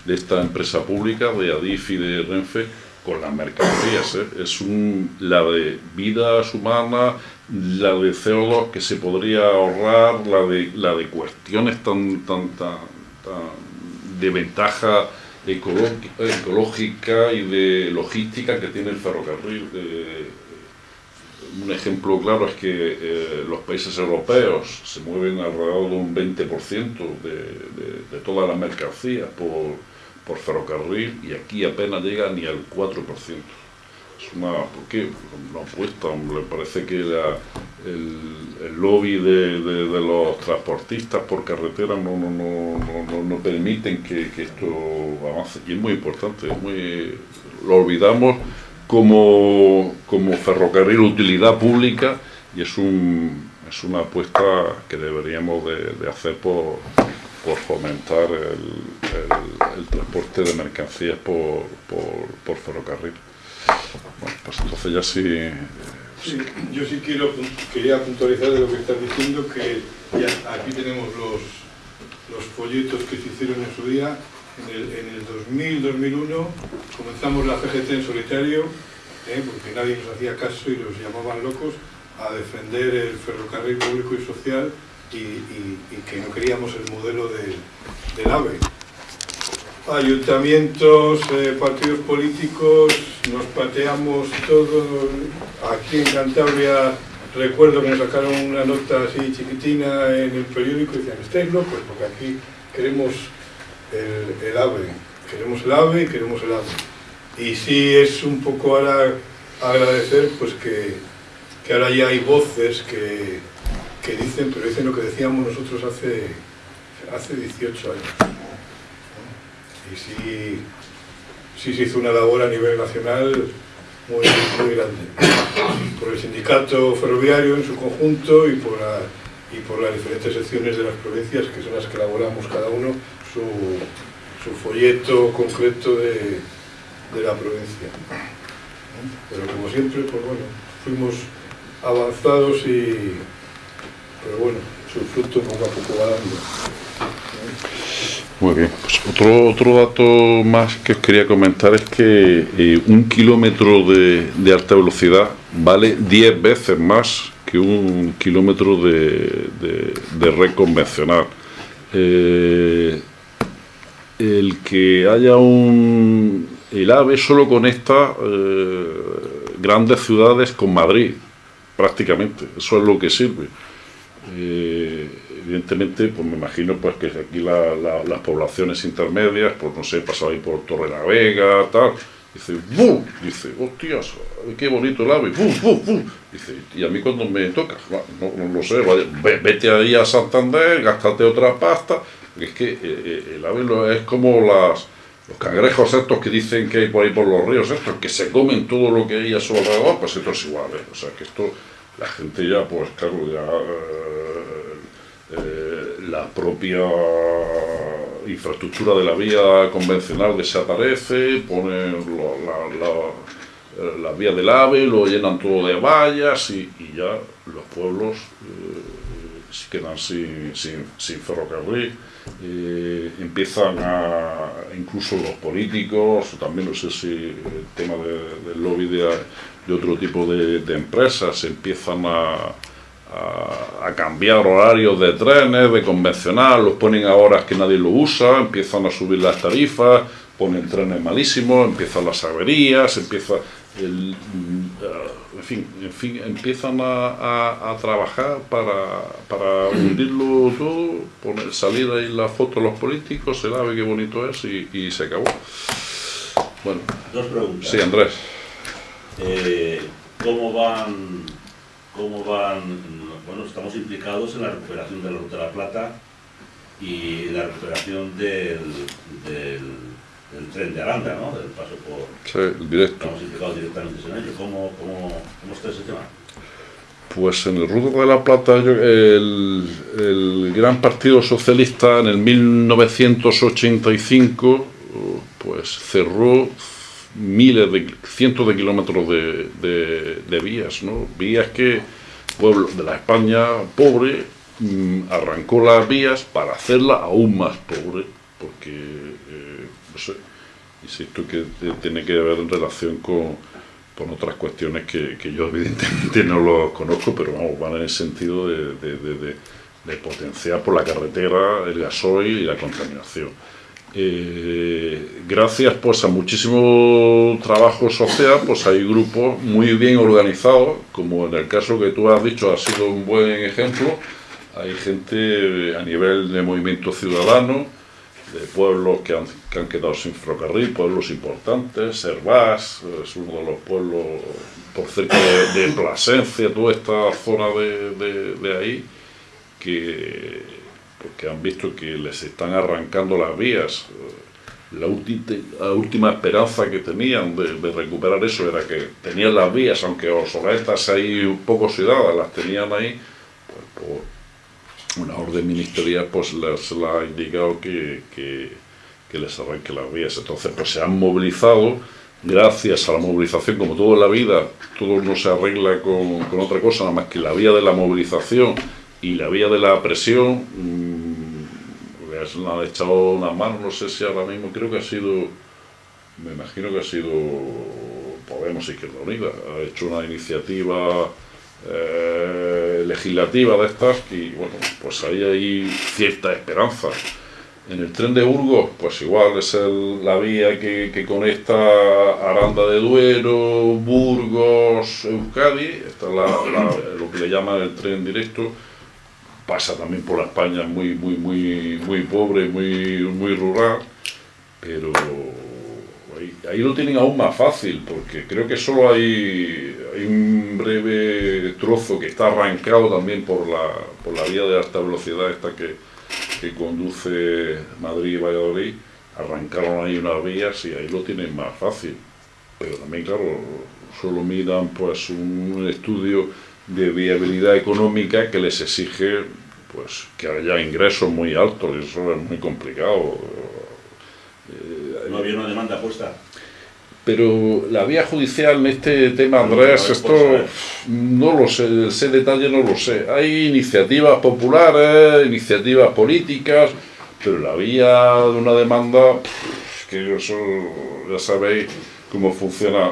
de esta empresa pública, de Adif y de Renfe, con las mercancías. ¿eh? Es un, la de vidas humanas, la de CO2 que se podría ahorrar, la de, la de cuestiones tan, tan, tan, tan de ventaja ecológica y de logística que tiene el ferrocarril. Eh, un ejemplo claro es que eh, los países europeos se mueven alrededor de un 20% de, de, de toda la mercancía por, por ferrocarril y aquí apenas llega ni al 4%. Es una, apuesta, me parece que el, el lobby de, de- los transportistas por carretera no, no, no, no, permiten que, esto avance. Y es muy importante, lo olvidamos como, como ferrocarril utilidad pública y es, un, es una apuesta que deberíamos de, de hacer por, por fomentar el, el- transporte de mercancías por, por ferrocarril. Bueno, pues entonces ya sí... Sí, yo sí quiero, quería puntualizar de lo que estás diciendo, que aquí tenemos los, los folletos que se hicieron en su día. En el, en el 2000-2001 comenzamos la CGT en solitario, ¿eh? porque nadie nos hacía caso y los llamaban locos, a defender el ferrocarril público y social y, que no queríamos el modelo del, del AVE. Ayuntamientos, eh, partidos políticos, nos pateamos todo. Aquí en Cantabria recuerdo que nos sacaron una nota así chiquitina en el periódico y decían, estáis locos, porque aquí queremos el, el AVE, queremos el AVE y queremos el AVE. Y sí es un poco ahora agradecer pues que, que ahora ya hay voces que, que dicen, pero dicen lo que decíamos nosotros hace, hace 18 años y sí, sí se hizo una labor a nivel nacional muy, muy grande. Por el sindicato ferroviario en su conjunto y por, la- y por las diferentes secciones de las provincias, que son las que elaboramos cada uno su, su folleto concreto de, de la provincia. Pero como siempre, pues bueno, fuimos avanzados y, pero bueno, su fruto poco a poco va dando. Muy bien, pues otro, otro dato más que os quería comentar es que eh, un kilómetro de, de alta velocidad vale 10 veces más que un kilómetro de, de- red convencional. Eh, el que haya un... El AVE solo conecta eh, grandes ciudades con Madrid, prácticamente. Eso es lo que sirve. Evidentemente, pues me imagino pues que aquí la- la- las poblaciones intermedias, pues no sé, pasaba ahí por Torrelavega, tal, dice, ¡bum! Dice, hostias, qué bonito el ave, ¡bum, bum, bum! Dice, y a mí cuando me toca, no, lo sé, vete ahí a Santander, gástate otra pasta, es que eh, eh, el ave es como los cangrejos estos que dicen que hay por ahí por los ríos estos, que se comen todo lo que hay a su alrededor, pues esto es igual, ¿eh? o sea que esto, la gente ya, pues claro, ya eh, eh, la propia infraestructura de la vía convencional desaparece, ponen la, la- eh, las vías del AVE, lo llenan todo de vallas y, ya los pueblos eh, se quedan sin, sin, ferrocarril. Empiezan a, incluso los políticos, también no sé si el tema de- del lobby de, de otro tipo de empresas, empiezan a, a, a cambiar horarios de trenes, de convencional, los ponen a horas que nadie lo usa, empiezan a subir las tarifas, ponen trenes malísimos, empiezan las averías, empieza el, mm, ah, en fin, en fin, empiezan a, a- a trabajar para, para hundirlo todo, poner, salir ahí la foto de los políticos, el ave qué bonito es y, y se acabó. Bueno, Dos preguntas. sí, Andrés. Eh, ¿Cómo van, cómo van, bueno, estamos implicados en la recuperación de la Ruta de la Plata y la recuperación del, del, del tren de Aranda, ¿no? Del paso por... Sí, el directo. Estamos implicados directamente en ello. ¿Cómo, cómo, cómo está ese tema? Pues en el Ruta de la Plata, yo- el, el gran partido socialista en el 1985 pues cerró miles de cientos de kilómetros de, vías, ¿no? Vías que pueblo de la España pobre mm, arrancó las vías para hacerla aún más pobre, porque eh, no sé, insisto que tiene que ver en relación con, con otras cuestiones que, yo evidentemente no los conozco, pero vamos, van en el sentido de potenciar por la carretera el gasoil y la contaminación. Eh, gracias pues a muchísimo trabajo social, pues hay grupos muy bien organizados, como en el caso que tú has dicho ha sido un buen ejemplo, hay gente a nivel de movimiento ciudadano, de pueblos que han, que han quedado sin ferrocarril, pueblos importantes, Servás, es uno de los pueblos por cerca de, de Plasencia, toda esta zona de, de- de ahí, que, porque han visto que les están arrancando las vías. La, última esperanza que tenían de, de recuperar eso era que tenían las vías, aunque obsoletas ahí un poco oxidadas, las tenían ahí, pues por una orden ministerial pues les la ha indicado que, que, que les arranque las vías. Entonces pues se han movilizado, gracias a la movilización, como todo en la vida, todo no se arregla con, con otra cosa, nada más que la vía de la movilización y la vía de la presión, mm, les han echado una mano, no sé si ahora mismo, creo que ha sido, me imagino que ha sido Podemos Izquierda Unida, ha hecho una iniciativa eh, legislativa de estas y bueno, pues ahí hay cierta esperanza. En el tren de Burgos, pues igual es el- la vía que, que conecta Aranda de Duero, Burgos, Euskadi, esta es la- la- lo que le llaman el tren directo, pasa también por la España muy, muy, muy, muy pobre, muy, muy rural, pero ahí, lo tienen aún más fácil, porque creo que solo hay, hay un breve trozo que está arrancado también por la, por la vía de alta velocidad esta que, que conduce Madrid y Valladolid, arrancaron ahí unas vías y ahí lo tienen más fácil. Pero también, claro, solo miran pues un estudio de viabilidad económica que les exige pues que haya ingresos muy altos y eso es muy complicado. Eh, No había una demanda puesta. pero la vía judicial en este tema, Andrés, esto no lo sé, ese detalle no lo sé. Hay iniciativas populares, iniciativas políticas, pero la vía de una demanda, que eso ya sabéis cómo funciona,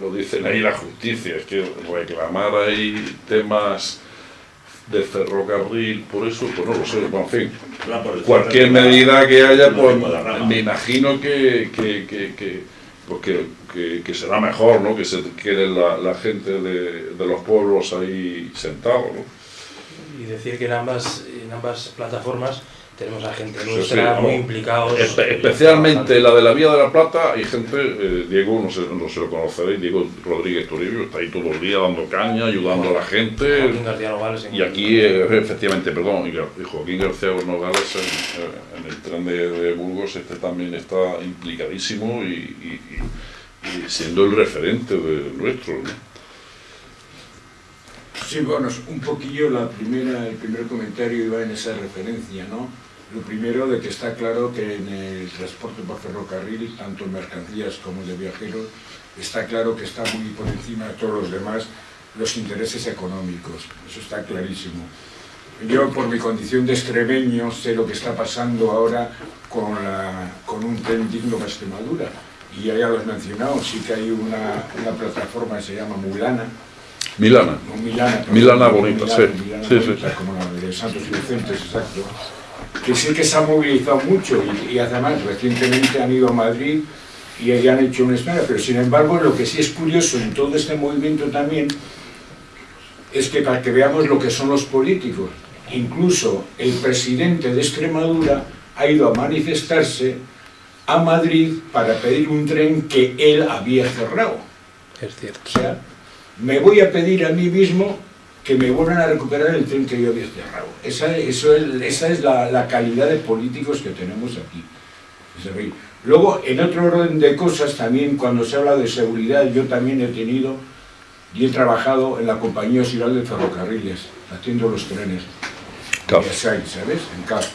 lo dicen ahí la justicia, es que reclamar ahí temas de ferrocarril, por eso, pues no lo sé, bueno, en fin, cualquier medida que haya, pues me imagino que, que, que, que, pues que, que- que será mejor, ¿no? Que se quede la, la gente de, de los pueblos ahí sentados, ¿no? Y decir que en ambas, en ambas plataformas tenemos a gente nuestra sí, muy implicados. Espe- especialmente la de la Vía de la Plata, hay gente, eh, Diego, no sé, no se lo conoceréis, Diego Rodríguez Toribio, está ahí todo el día dando caña, ayudando a la gente. Joaquín García Nogales en- Y aquí, eh, efectivamente, perdón, y y Joaquín García Nogales en, eh, en el tren de, de Burgos, este también está implicadísimo y, y- y- y siendo el referente de nuestro. ¿no? Sí, bueno, un poquillo la primera, el primer comentario iba en esa referencia, ¿no? Lo primero de que está claro que en el transporte por ferrocarril, tanto mercancías como de viajeros, está claro que está muy por encima de todos los demás los intereses económicos. Eso está clarísimo. Yo, por mi condición de extremeño, sé lo que está pasando ahora con, la, con un tren digno para Extremadura. Y ya, lo has mencionado, sí que hay una, una plataforma que se llama Mulana, Milana. no, Milana, bonita, sí. Milana Sí, sí. como la de Santos Inocentes, exacto. Que sí que se ha movilizado mucho y, y además recientemente han ido a Madrid y ahí han hecho una espera, pero sin embargo lo que sí es curioso en todo este movimiento también es que para que veamos lo que son los políticos, incluso el presidente de Extremadura ha ido a manifestarse a Madrid para pedir un tren que él había cerrado. Es cierto. O sea, me voy a pedir a mí mismo que me vuelvan a recuperar el tren que yo había cerrado. Esa, eso es, esa es la, la calidad de políticos que tenemos aquí. Luego, en otro orden de cosas, también cuando se habla de seguridad, yo también he tenido y he trabajado en la compañía auxiliar de ferrocarriles, haciendo los trenes. CAF. ¿sabes? En CAF.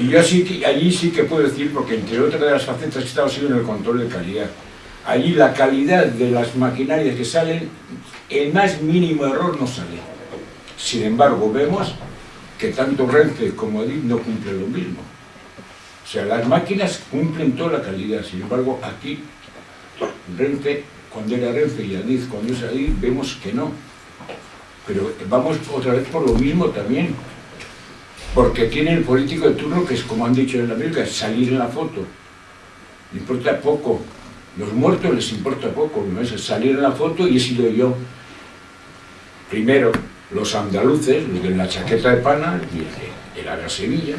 Y yo sí allí sí que puedo decir, porque entre otras de las facetas que he estado ha sido en el control de calidad. Allí la calidad de las maquinarias que salen, el más mínimo error no sale. Sin embargo, vemos que tanto Renfe como Adif no cumplen lo mismo. O sea, las máquinas cumplen toda la calidad, sin embargo, aquí Renfe, cuando era Renfe y Adif, cuando es Adif, vemos que no. Pero vamos otra vez por lo mismo también. Porque tiene el político de turno que es, como han dicho en la América, salir en la foto. Importa poco. Los muertos les importa poco, ¿no? es salir en la foto y he sido yo. Primero, los andaluces, los de la chaqueta de pana, y el, el Ara Sevilla,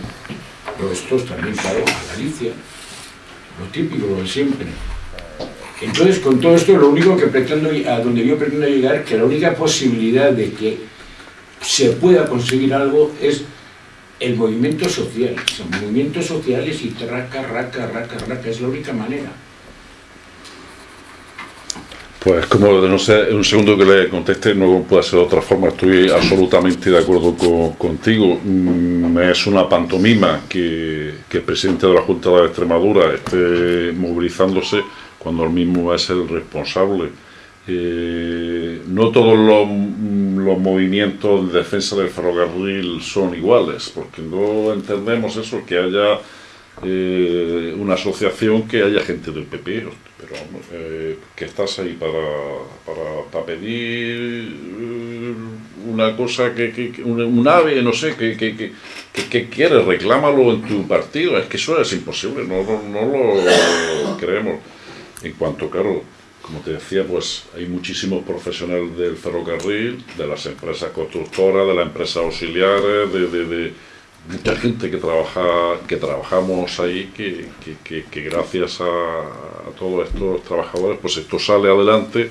pero estos también, claro, a Galicia, lo típico, lo de siempre. Entonces, con todo esto, lo único que pretendo, a donde yo pretendo llegar, que la única posibilidad de que se pueda conseguir algo es el movimiento social. Son movimientos sociales y raca, raca, raca, raca, es la única manera. Pues como no sé, un segundo que le conteste, no puede ser de otra forma, estoy absolutamente de acuerdo con- contigo. Mm, Es una pantomima que, que el presidente de la Junta de Extremadura esté movilizándose cuando él mismo es el responsable. Eh, no todos los, mm, los movimientos de defensa del ferrocarril son iguales, porque no entendemos eso, que haya eh, una asociación que haya gente del PP, pero eh, que estás ahí para, para, pedir eh, una cosa que, un, ave, no sé, que, que, que, quieres, reclámalo en tu partido, es que eso es imposible, no, no, no lo creemos. En cuanto, claro, como te decía, pues hay muchísimos profesionales del ferrocarril, de las empresas constructoras, de las empresas auxiliares, de mucha gente que trabaja, que trabajamos ahí, que, que- que- que gracias a, todos estos trabajadores, pues esto sale adelante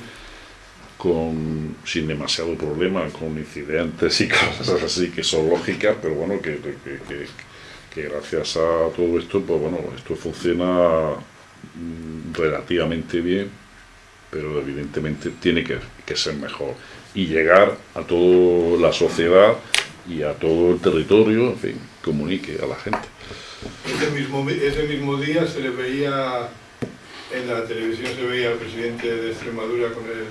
con, sin demasiado problema, con incidentes y cosas así que son lógicas, pero bueno, que gracias a todo esto, pues bueno, esto funciona mm, relativamente bien, pero evidentemente tiene que, que ser mejor. Y llegar a toda la sociedad y a todo el territorio, en fin, comunique a la gente. Ese mismo, ese mismo día se le veía en la televisión, se veía al presidente de Extremadura con él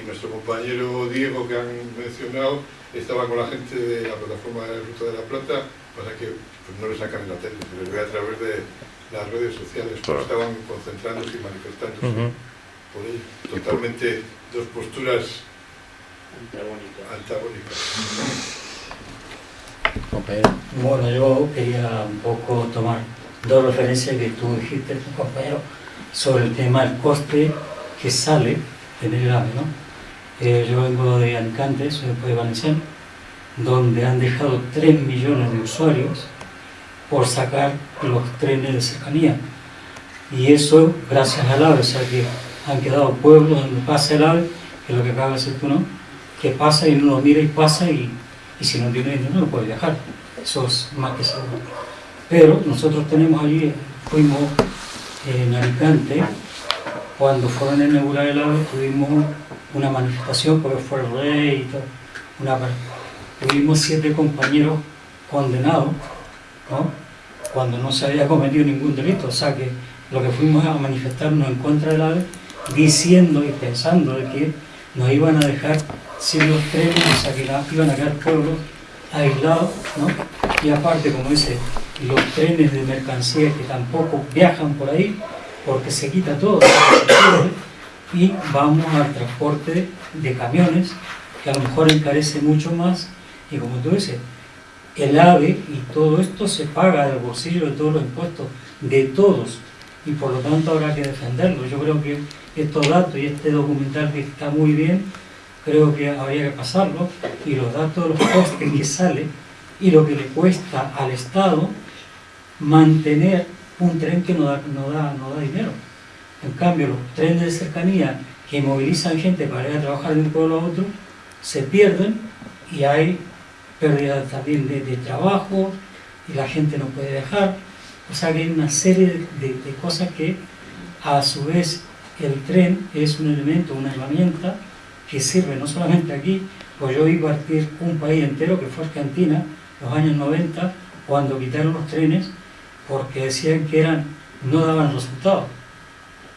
y nuestro compañero Diego que han mencionado estaba con la gente de la plataforma de Ruta de la Plata, para que pues, no le sacan en la tele, se les ve a través de las redes sociales, Claro. estaban concentrándose y manifestándose por ello. Totalmente dos posturas antagónicas. Bueno, yo quería un poco tomar dos referencias que tú dijiste, tu compañero, sobre el tema del coste que sale tener el AVE, ¿no? Eh, yo vengo de Alicante, soy de Valenciano, donde han dejado 3 millones de usuarios por sacar los trenes de cercanía. Y eso gracias al AVE, o sea que han quedado pueblos donde pasa el AVE, que es lo que acaba de decir tú, ¿no? Que pasa y uno lo mira y pasa y, y si no tiene dinero no puede viajar. Eso es más que seguro. Pero nosotros tenemos allí, fuimos en Alicante, cuando fueron a inaugurar el AVE tuvimos una manifestación porque fue el rey y todo. Una, tuvimos siete compañeros condenados, ¿no? cuando no se había cometido ningún delito. O sea que lo que fuimos a manifestarnos en contra del AVE, diciendo y pensando que nos iban a dejar sin los trenes, iban a quedar pueblos aislados, ¿no? Y aparte, como dice, los trenes de mercancías que tampoco viajan por ahí, porque se quita todo, y vamos al transporte de camiones, que a lo mejor encarece mucho más, y como tú dices, el AVE y todo esto se paga del bolsillo de todos los impuestos, de todos, y por lo tanto habrá que defenderlo. Yo creo que estos datos y este documental que está muy bien, creo que habría que pasarlo, y los datos de los costes que sale y lo que le cuesta al Estado mantener un tren que no da, no da, no da dinero. En cambio, los trenes de cercanía que movilizan gente para ir a trabajar de un pueblo a otro, se pierden y hay pérdida también de, trabajo y la gente no puede viajar. O sea que hay una serie de, cosas que a su vez el tren es un elemento, una herramienta que sirve no solamente aquí, pues yo vi partir un país entero que fue Argentina, los años 90, cuando quitaron los trenes, porque decían que eran, no daban resultados.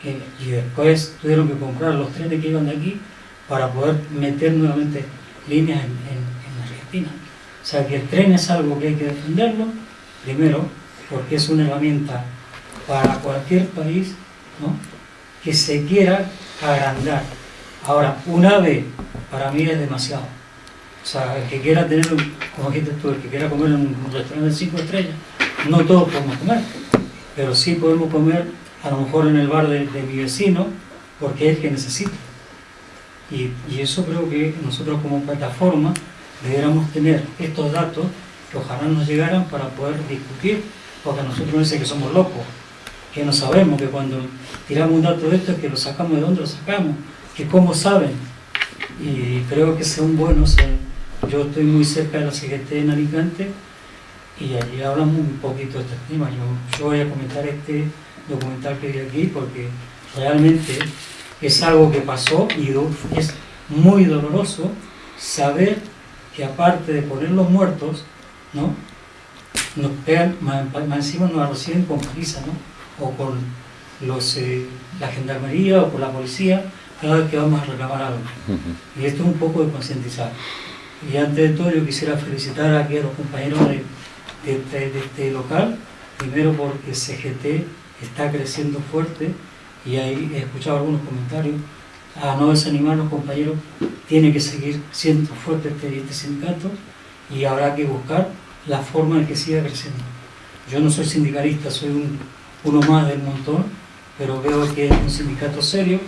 y después tuvieron que comprar los trenes que iban de aquí para poder meter nuevamente líneas en, en Argentina. O sea que el tren es algo que hay que defenderlo, primero, porque es una herramienta para cualquier país que se quiera agrandar. Ahora, un ave para mí es demasiado. O sea, el que quiera tener, como dijiste tú, el que quiera comer en un restaurante de cinco estrellas, no todos podemos comer, pero sí podemos comer a lo mejor en el bar de, mi vecino, porque es el que necesita. Y, eso creo que nosotros como plataforma deberíamos tener estos datos que ojalá nos llegaran para poder discutir, porque nosotros no dice que somos locos, que no sabemos, que cuando tiramos un dato de esto es que lo sacamos de dónde lo sacamos, que cómo saben. Y creo que son buenos. yo estoy muy cerca de la CGT en Alicante y allí hablamos un poquito de este tema. Yo, voy a comentar este documental que vi aquí porque realmente es algo que pasó y es muy doloroso saber que aparte de poner los muertos, ¿no? nos pegan, más, encima nos reciben con paliza, ¿no? o con los, eh, la gendarmería o con la policía cada vez que vamos a reclamar algo. Y esto es un poco de concientizar. Y antes de todo yo quisiera felicitar aquí a los compañeros de, de, este local, primero porque CGT está creciendo fuerte y ahí he escuchado algunos comentarios, a no desanimar los compañeros, tiene que seguir siendo fuerte este, este sindicato y habrá que buscar la forma en que siga creciendo. Yo no soy sindicalista, soy uno más del montón, pero veo que es un sindicato serio,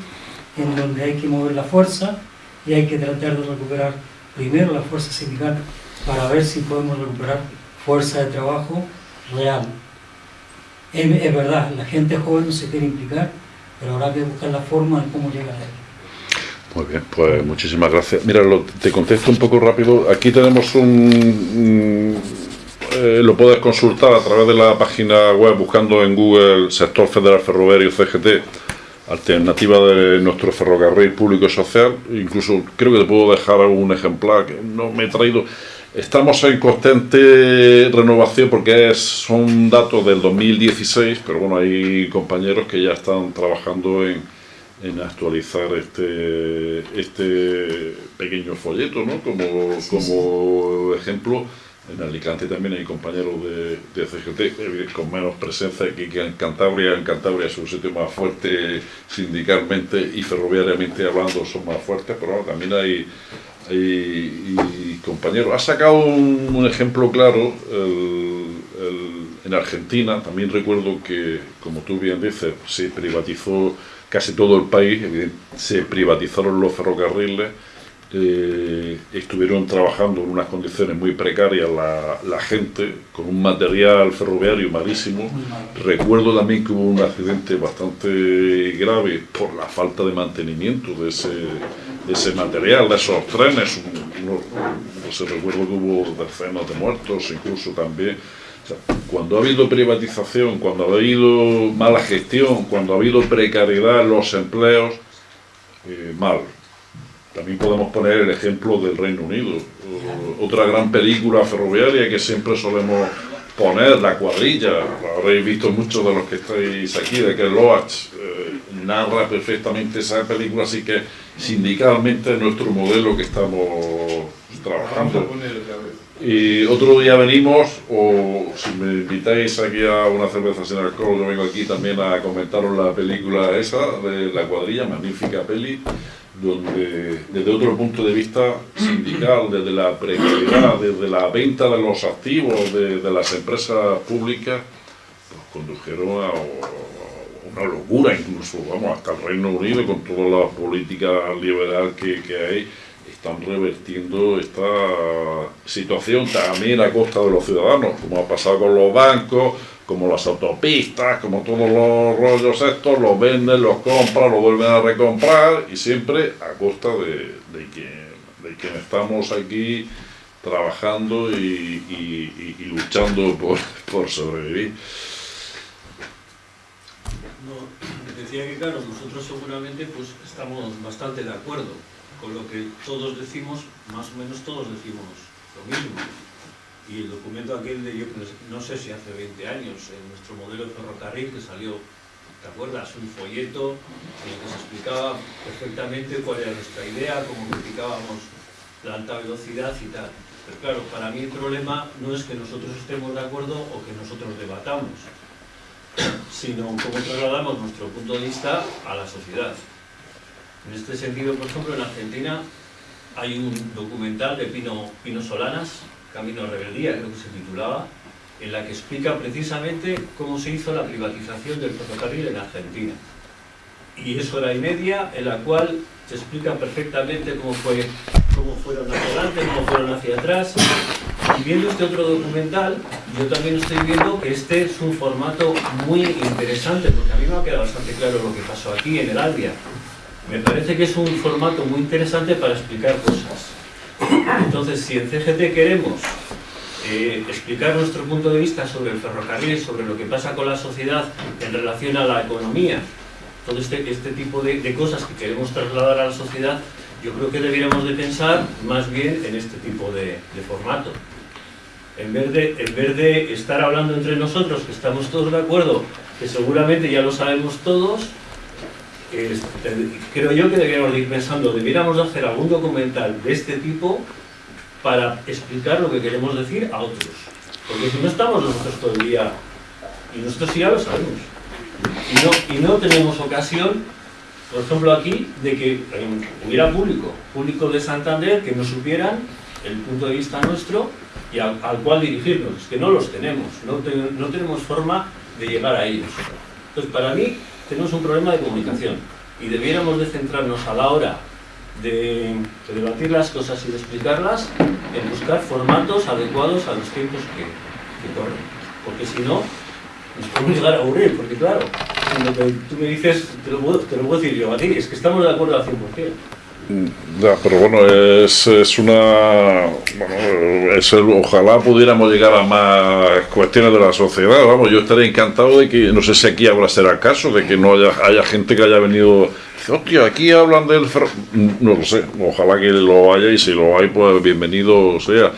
en donde hay que mover la fuerza y hay que tratar de recuperar primero la fuerza sindical para ver si podemos recuperar fuerza de trabajo real. Es, verdad, la gente joven no se quiere implicar, pero habrá que buscar la forma de cómo llegar a él. Muy bien, pues muchísimas gracias. Mira, te contesto un poco rápido. Aquí tenemos un... Eh, lo puedes consultar a través de la página web buscando en Google Sector Federal Ferroviario CGT, alternativa de nuestro ferrocarril público y social. Incluso creo que te puedo dejar algún ejemplar que no me he traído. Estamos en constante renovación porque es, son datos del 2016, pero bueno, hay compañeros que ya están trabajando en, en actualizar este, este pequeño folleto, ¿no? Como, como ejemplo, en Alicante también hay compañeros de, CGT con menos presencia aquí que en Cantabria. En Cantabria es un sitio más fuerte sindicalmente y ferroviariamente hablando son más fuertes, pero también hay y, compañero, ha sacado un, ejemplo claro en Argentina, también recuerdo que, como tú bien dices, se privatizó casi todo el país, se privatizaron los ferrocarriles, eh, estuvieron trabajando en unas condiciones muy precarias la, gente, con un material ferroviario malísimo. Recuerdo también que hubo un accidente bastante grave por la falta de mantenimiento de ese, ese material, de esos trenes. no sé, recuerdo que hubo decenas de muertos, incluso también. cuando ha habido privatización, cuando ha habido mala gestión, cuando ha habido precariedad en los empleos, eh, mal también podemos poner el ejemplo del Reino Unido, otra gran película ferroviaria que siempre solemos poner la cuadrilla, lo habréis visto muchos de los que estáis aquí, de que Loach eh, narra perfectamente esa película, así que sindicalmente es nuestro modelo que estamos trabajando. Y otro día venimos, o si me invitáis aquí a una cerveza sin alcohol, yo vengo aquí también a comentaros la película esa, de La cuadrilla, magnífica peli, donde desde otro punto de vista sindical, desde la precariedad, desde la venta de los activos de, las empresas públicas, pues condujeron a, una locura incluso, vamos, hasta el Reino Unido con toda la política liberal que, que hay, están revertiendo esta situación también a costa de los ciudadanos, como ha pasado con los bancos, como las autopistas, como todos los rollos estos, los venden, los compran, los vuelven a recomprar y siempre a costa de, de quien, estamos aquí trabajando y, luchando por, por sobrevivir. Decía que claro, nosotros seguramente pues estamos bastante de acuerdo con lo que todos decimos, más o menos todos decimos lo mismo. Y el documento aquel de yo no sé si hace 20 años, en nuestro modelo de ferrocarril que salió, ¿te acuerdas? Un folleto en el que se explicaba perfectamente cuál era nuestra idea, cómo criticábamos la alta velocidad y tal. Pero claro, para mí el problema no es que nosotros estemos de acuerdo o que nosotros debatamos, sino cómo trasladamos nuestro punto de vista a la sociedad. En este sentido, por ejemplo, en Argentina hay un documental de Pino, Pino Solanas, Camino a Rebeldía, creo que se titulaba, en la que explica precisamente cómo se hizo la privatización del ferrocarril en Argentina. Y es hora y media en la cual se explica perfectamente cómo, fue, cómo fueron hacia adelante, cómo fueron hacia atrás. Y viendo este otro documental, yo también estoy viendo que este es un formato muy interesante, porque a mí me ha quedado bastante claro lo que pasó aquí en el Albia. Me parece que es un formato muy interesante para explicar cosas. Entonces, si en CGT queremos eh, explicar nuestro punto de vista sobre el ferrocarril, sobre lo que pasa con la sociedad en relación a la economía, todo este, este tipo de, cosas que queremos trasladar a la sociedad, yo creo que deberíamos de pensar más bien en este tipo de, de formato. En vez, de, en vez de estar hablando entre nosotros, que estamos todos de acuerdo, que seguramente ya lo sabemos todos, eh, creo yo que deberíamos de ir pensando, debiéramos de hacer algún documental de este tipo para explicar lo que queremos decir a otros. Porque si no estamos nosotros día, y nosotros ya lo sabemos, y no, no tenemos ocasión, por ejemplo aquí, de que eh, hubiera público, público de Santander, que nos supieran el punto de vista nuestro y al, al cual dirigirnos. Que no los tenemos, no, te- no tenemos forma de llegar a ellos. Entonces, para mí, tenemos un problema de comunicación y debiéramos de centrarnos a la hora de, de debatir las cosas y de explicarlas en buscar formatos adecuados a los tiempos que, corren. Porque si no, nos podemos llegar a aburrir, porque claro, lo que tú me dices, te lo, puedo, te decir yo a ti, es que estamos de acuerdo al 100%. Ya, pero bueno, es, es una. Bueno, es ojalá pudiéramos llegar a más cuestiones de la sociedad. Vamos, yo estaría encantado de que, no sé si aquí habrá será el caso, de que no haya, haya gente que haya venido. Hostia, aquí hablan del. ferro-". No lo sé, ojalá que lo haya y si lo hay, pues bienvenido sea.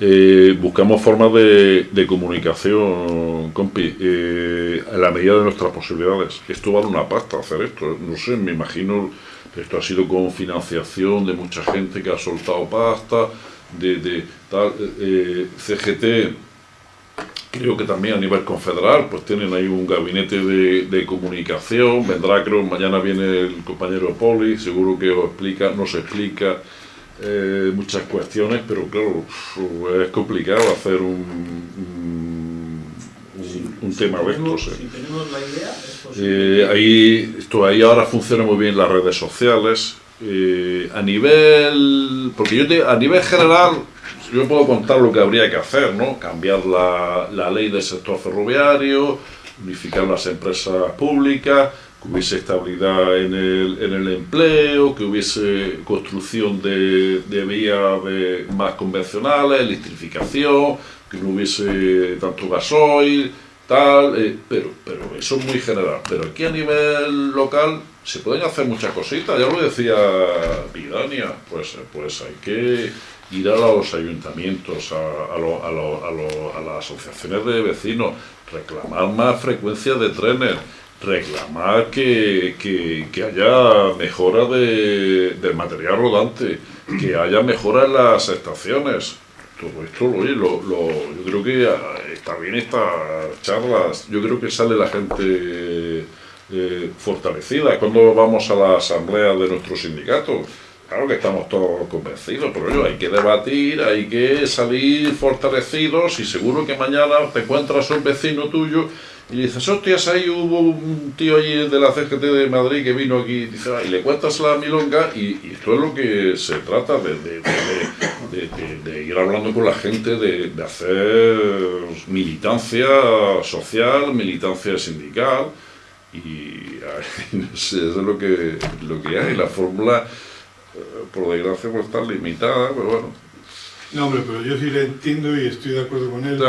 Eh, buscamos formas de, de comunicación, compi, eh, a la medida de nuestras posibilidades. Esto vale una pasta hacer esto, no sé, me imagino esto ha sido con financiación de mucha gente que ha soltado pasta, de, tal, eh, CGT, creo que también a nivel confederal, pues tienen ahí un gabinete de, comunicación, vendrá creo, mañana viene el compañero Poli, seguro que os explica, nos explica eh, muchas cuestiones, pero claro, es complicado hacer un, un tema de estos. eh. Si tenemos la idea, es posible. Eh, ahí, esto, ahí ahora funcionan muy bien las redes sociales. Eh, a nivel. Porque yo te- a nivel general, yo puedo contar lo que habría que hacer, ¿no? Cambiar la, la ley del sector ferroviario, unificar las empresas públicas, que hubiese estabilidad en el, en el empleo, que hubiese construcción de, de vías de- más convencionales, electrificación, que no hubiese tanto gasoil, tal, eh, pero, pero eso es muy general. Pero aquí a nivel local se pueden hacer muchas cositas, ya lo decía Vidania, pues, pues hay que ir a los ayuntamientos, a, a, a las asociaciones de vecinos, reclamar más frecuencia de trenes, reclamar que, que- que haya mejora de, del material rodante, que haya mejora en las estaciones. Todo esto, lo, lo- yo creo que bien estas charlas, yo creo que sale la gente eh, fortalecida. Cuando vamos a la asamblea de nuestro sindicato, claro que estamos todos convencidos, pero oye, hay que debatir, hay que salir fortalecidos y seguro que mañana te encuentras un vecino tuyo y dices, hostias, ahí hubo un tío allí de la CGT de Madrid que vino aquí y, dice, "Ah", y le cuentas la milonga y, y esto es lo que se trata de- de- de- de ir hablando con la gente, de, de hacer militancia social, militancia sindical y no sé, eso es lo que, lo que hay. La fórmula, eh, por desgracia, pues está limitada, pero bueno. No, hombre, pero yo sí le entiendo y estoy de acuerdo con él.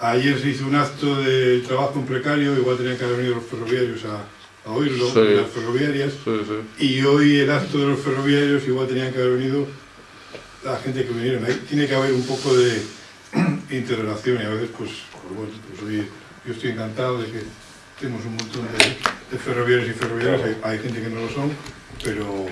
Ayer se hizo un acto de trabajo en precario, igual tenían que haber venido los ferroviarios a, a oírlo, Sí. las ferroviarias. Y hoy el acto de los ferroviarios, igual tenían que haber venido la gente que vinieron. Ahí tiene que haber un poco de interrelación y a veces, pues, pues bueno, pues hoy yo estoy encantado de que tenemos un montón de, ferroviarios y ferroviarias. Hay, gente que no lo son, pero.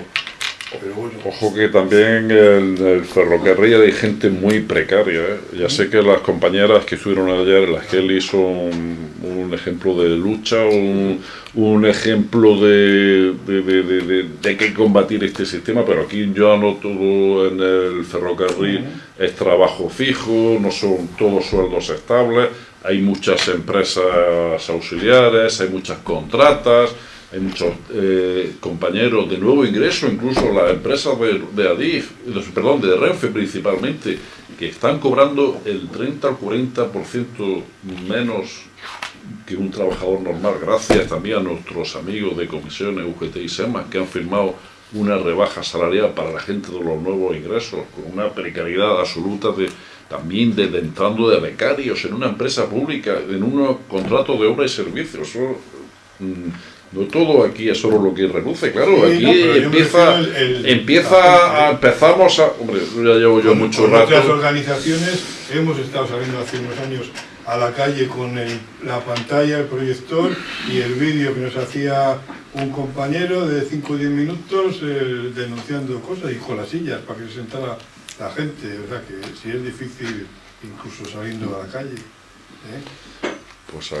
Ojo que también en el ferrocarril hay gente muy precaria. ¿eh? Ya sé que las compañeras que estuvieron ayer en las Kelly son un ejemplo de lucha, un, un ejemplo de, de, de, de- que combatir este sistema, pero aquí yo anoto en el ferrocarril es trabajo fijo, no son todos sueldos estables, hay muchas empresas auxiliares, hay muchas contratas, muchos eh, compañeros de nuevo ingreso, incluso las empresas de, de Adif, perdón, de Renfe principalmente, que están cobrando el 30 al 40% menos que un trabajador normal, gracias también a nuestros amigos de comisiones UGT y SEMA, que han firmado una rebaja salarial para la gente de los nuevos ingresos, con una precariedad absoluta de también de, de entrando de becarios en una empresa pública, en un contrato de obra y servicios. Eso, mm, no todo aquí es solo lo que reluce, claro, Sí, aquí no, empieza, refiero el- el- empieza a, empezamos a, hombre, ya llevo yo Con- mucho con rato. otras organizaciones hemos estado saliendo hace unos años a la calle con el- la pantalla, el proyector y el vídeo que nos hacía un compañero de 5 o 10 minutos eh, denunciando cosas y con las sillas para que se sentara la gente. O sea que si es difícil incluso saliendo a la calle. ¿eh? Pues ah,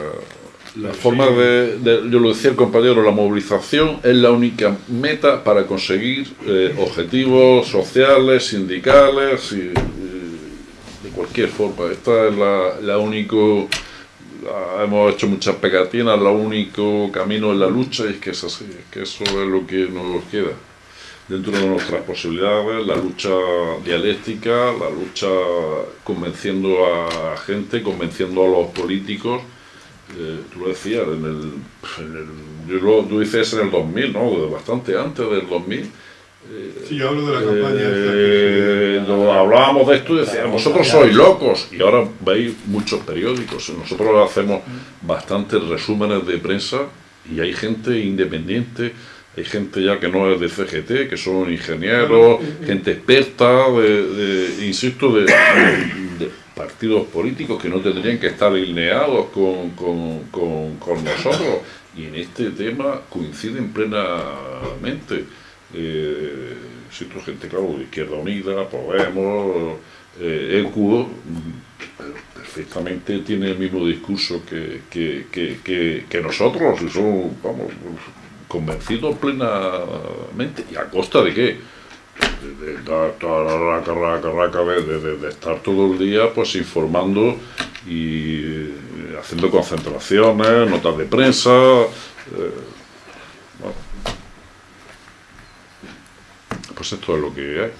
la forma de, de- yo lo decía el compañero, la movilización es la única meta para conseguir eh, objetivos sociales, sindicales y, y de cualquier forma. Esta es la, la único, la- hemos hecho muchas pegatinas, el único camino en la lucha y es que es así, es que eso es lo que nos queda. Dentro de nuestras posibilidades, la lucha dialéctica, la lucha convenciendo a gente, convenciendo a los políticos, eh, tú lo decías, en el, en el- yo lo, tú dices en el 2000, ¿no? Bastante antes del 2000. eh, Sí, yo hablo de la campaña esta eh, lo hablábamos de esto y decíamos, vosotros sois locos. Y ahora veis muchos periódicos. Nosotros hacemos bastantes resúmenes de prensa y hay gente independiente, hay gente ya que no es de CGT, que son ingenieros, gente experta, de, de- insisto, de partidos políticos que no tendrían que estar alineados con, con- con- nosotros. Y en este tema coinciden plenamente. Eh, insisto, gente, claro, de Izquierda Unida, Podemos, eh, ECU, perfectamente tiene el mismo discurso que, que, que- que nosotros, y son, vamos, convencidos plenamente. ¿Y a costa de qué? De, estar todo el día pues informando y eh, haciendo concentraciones, notas de prensa. eh. Pues esto es lo que hay.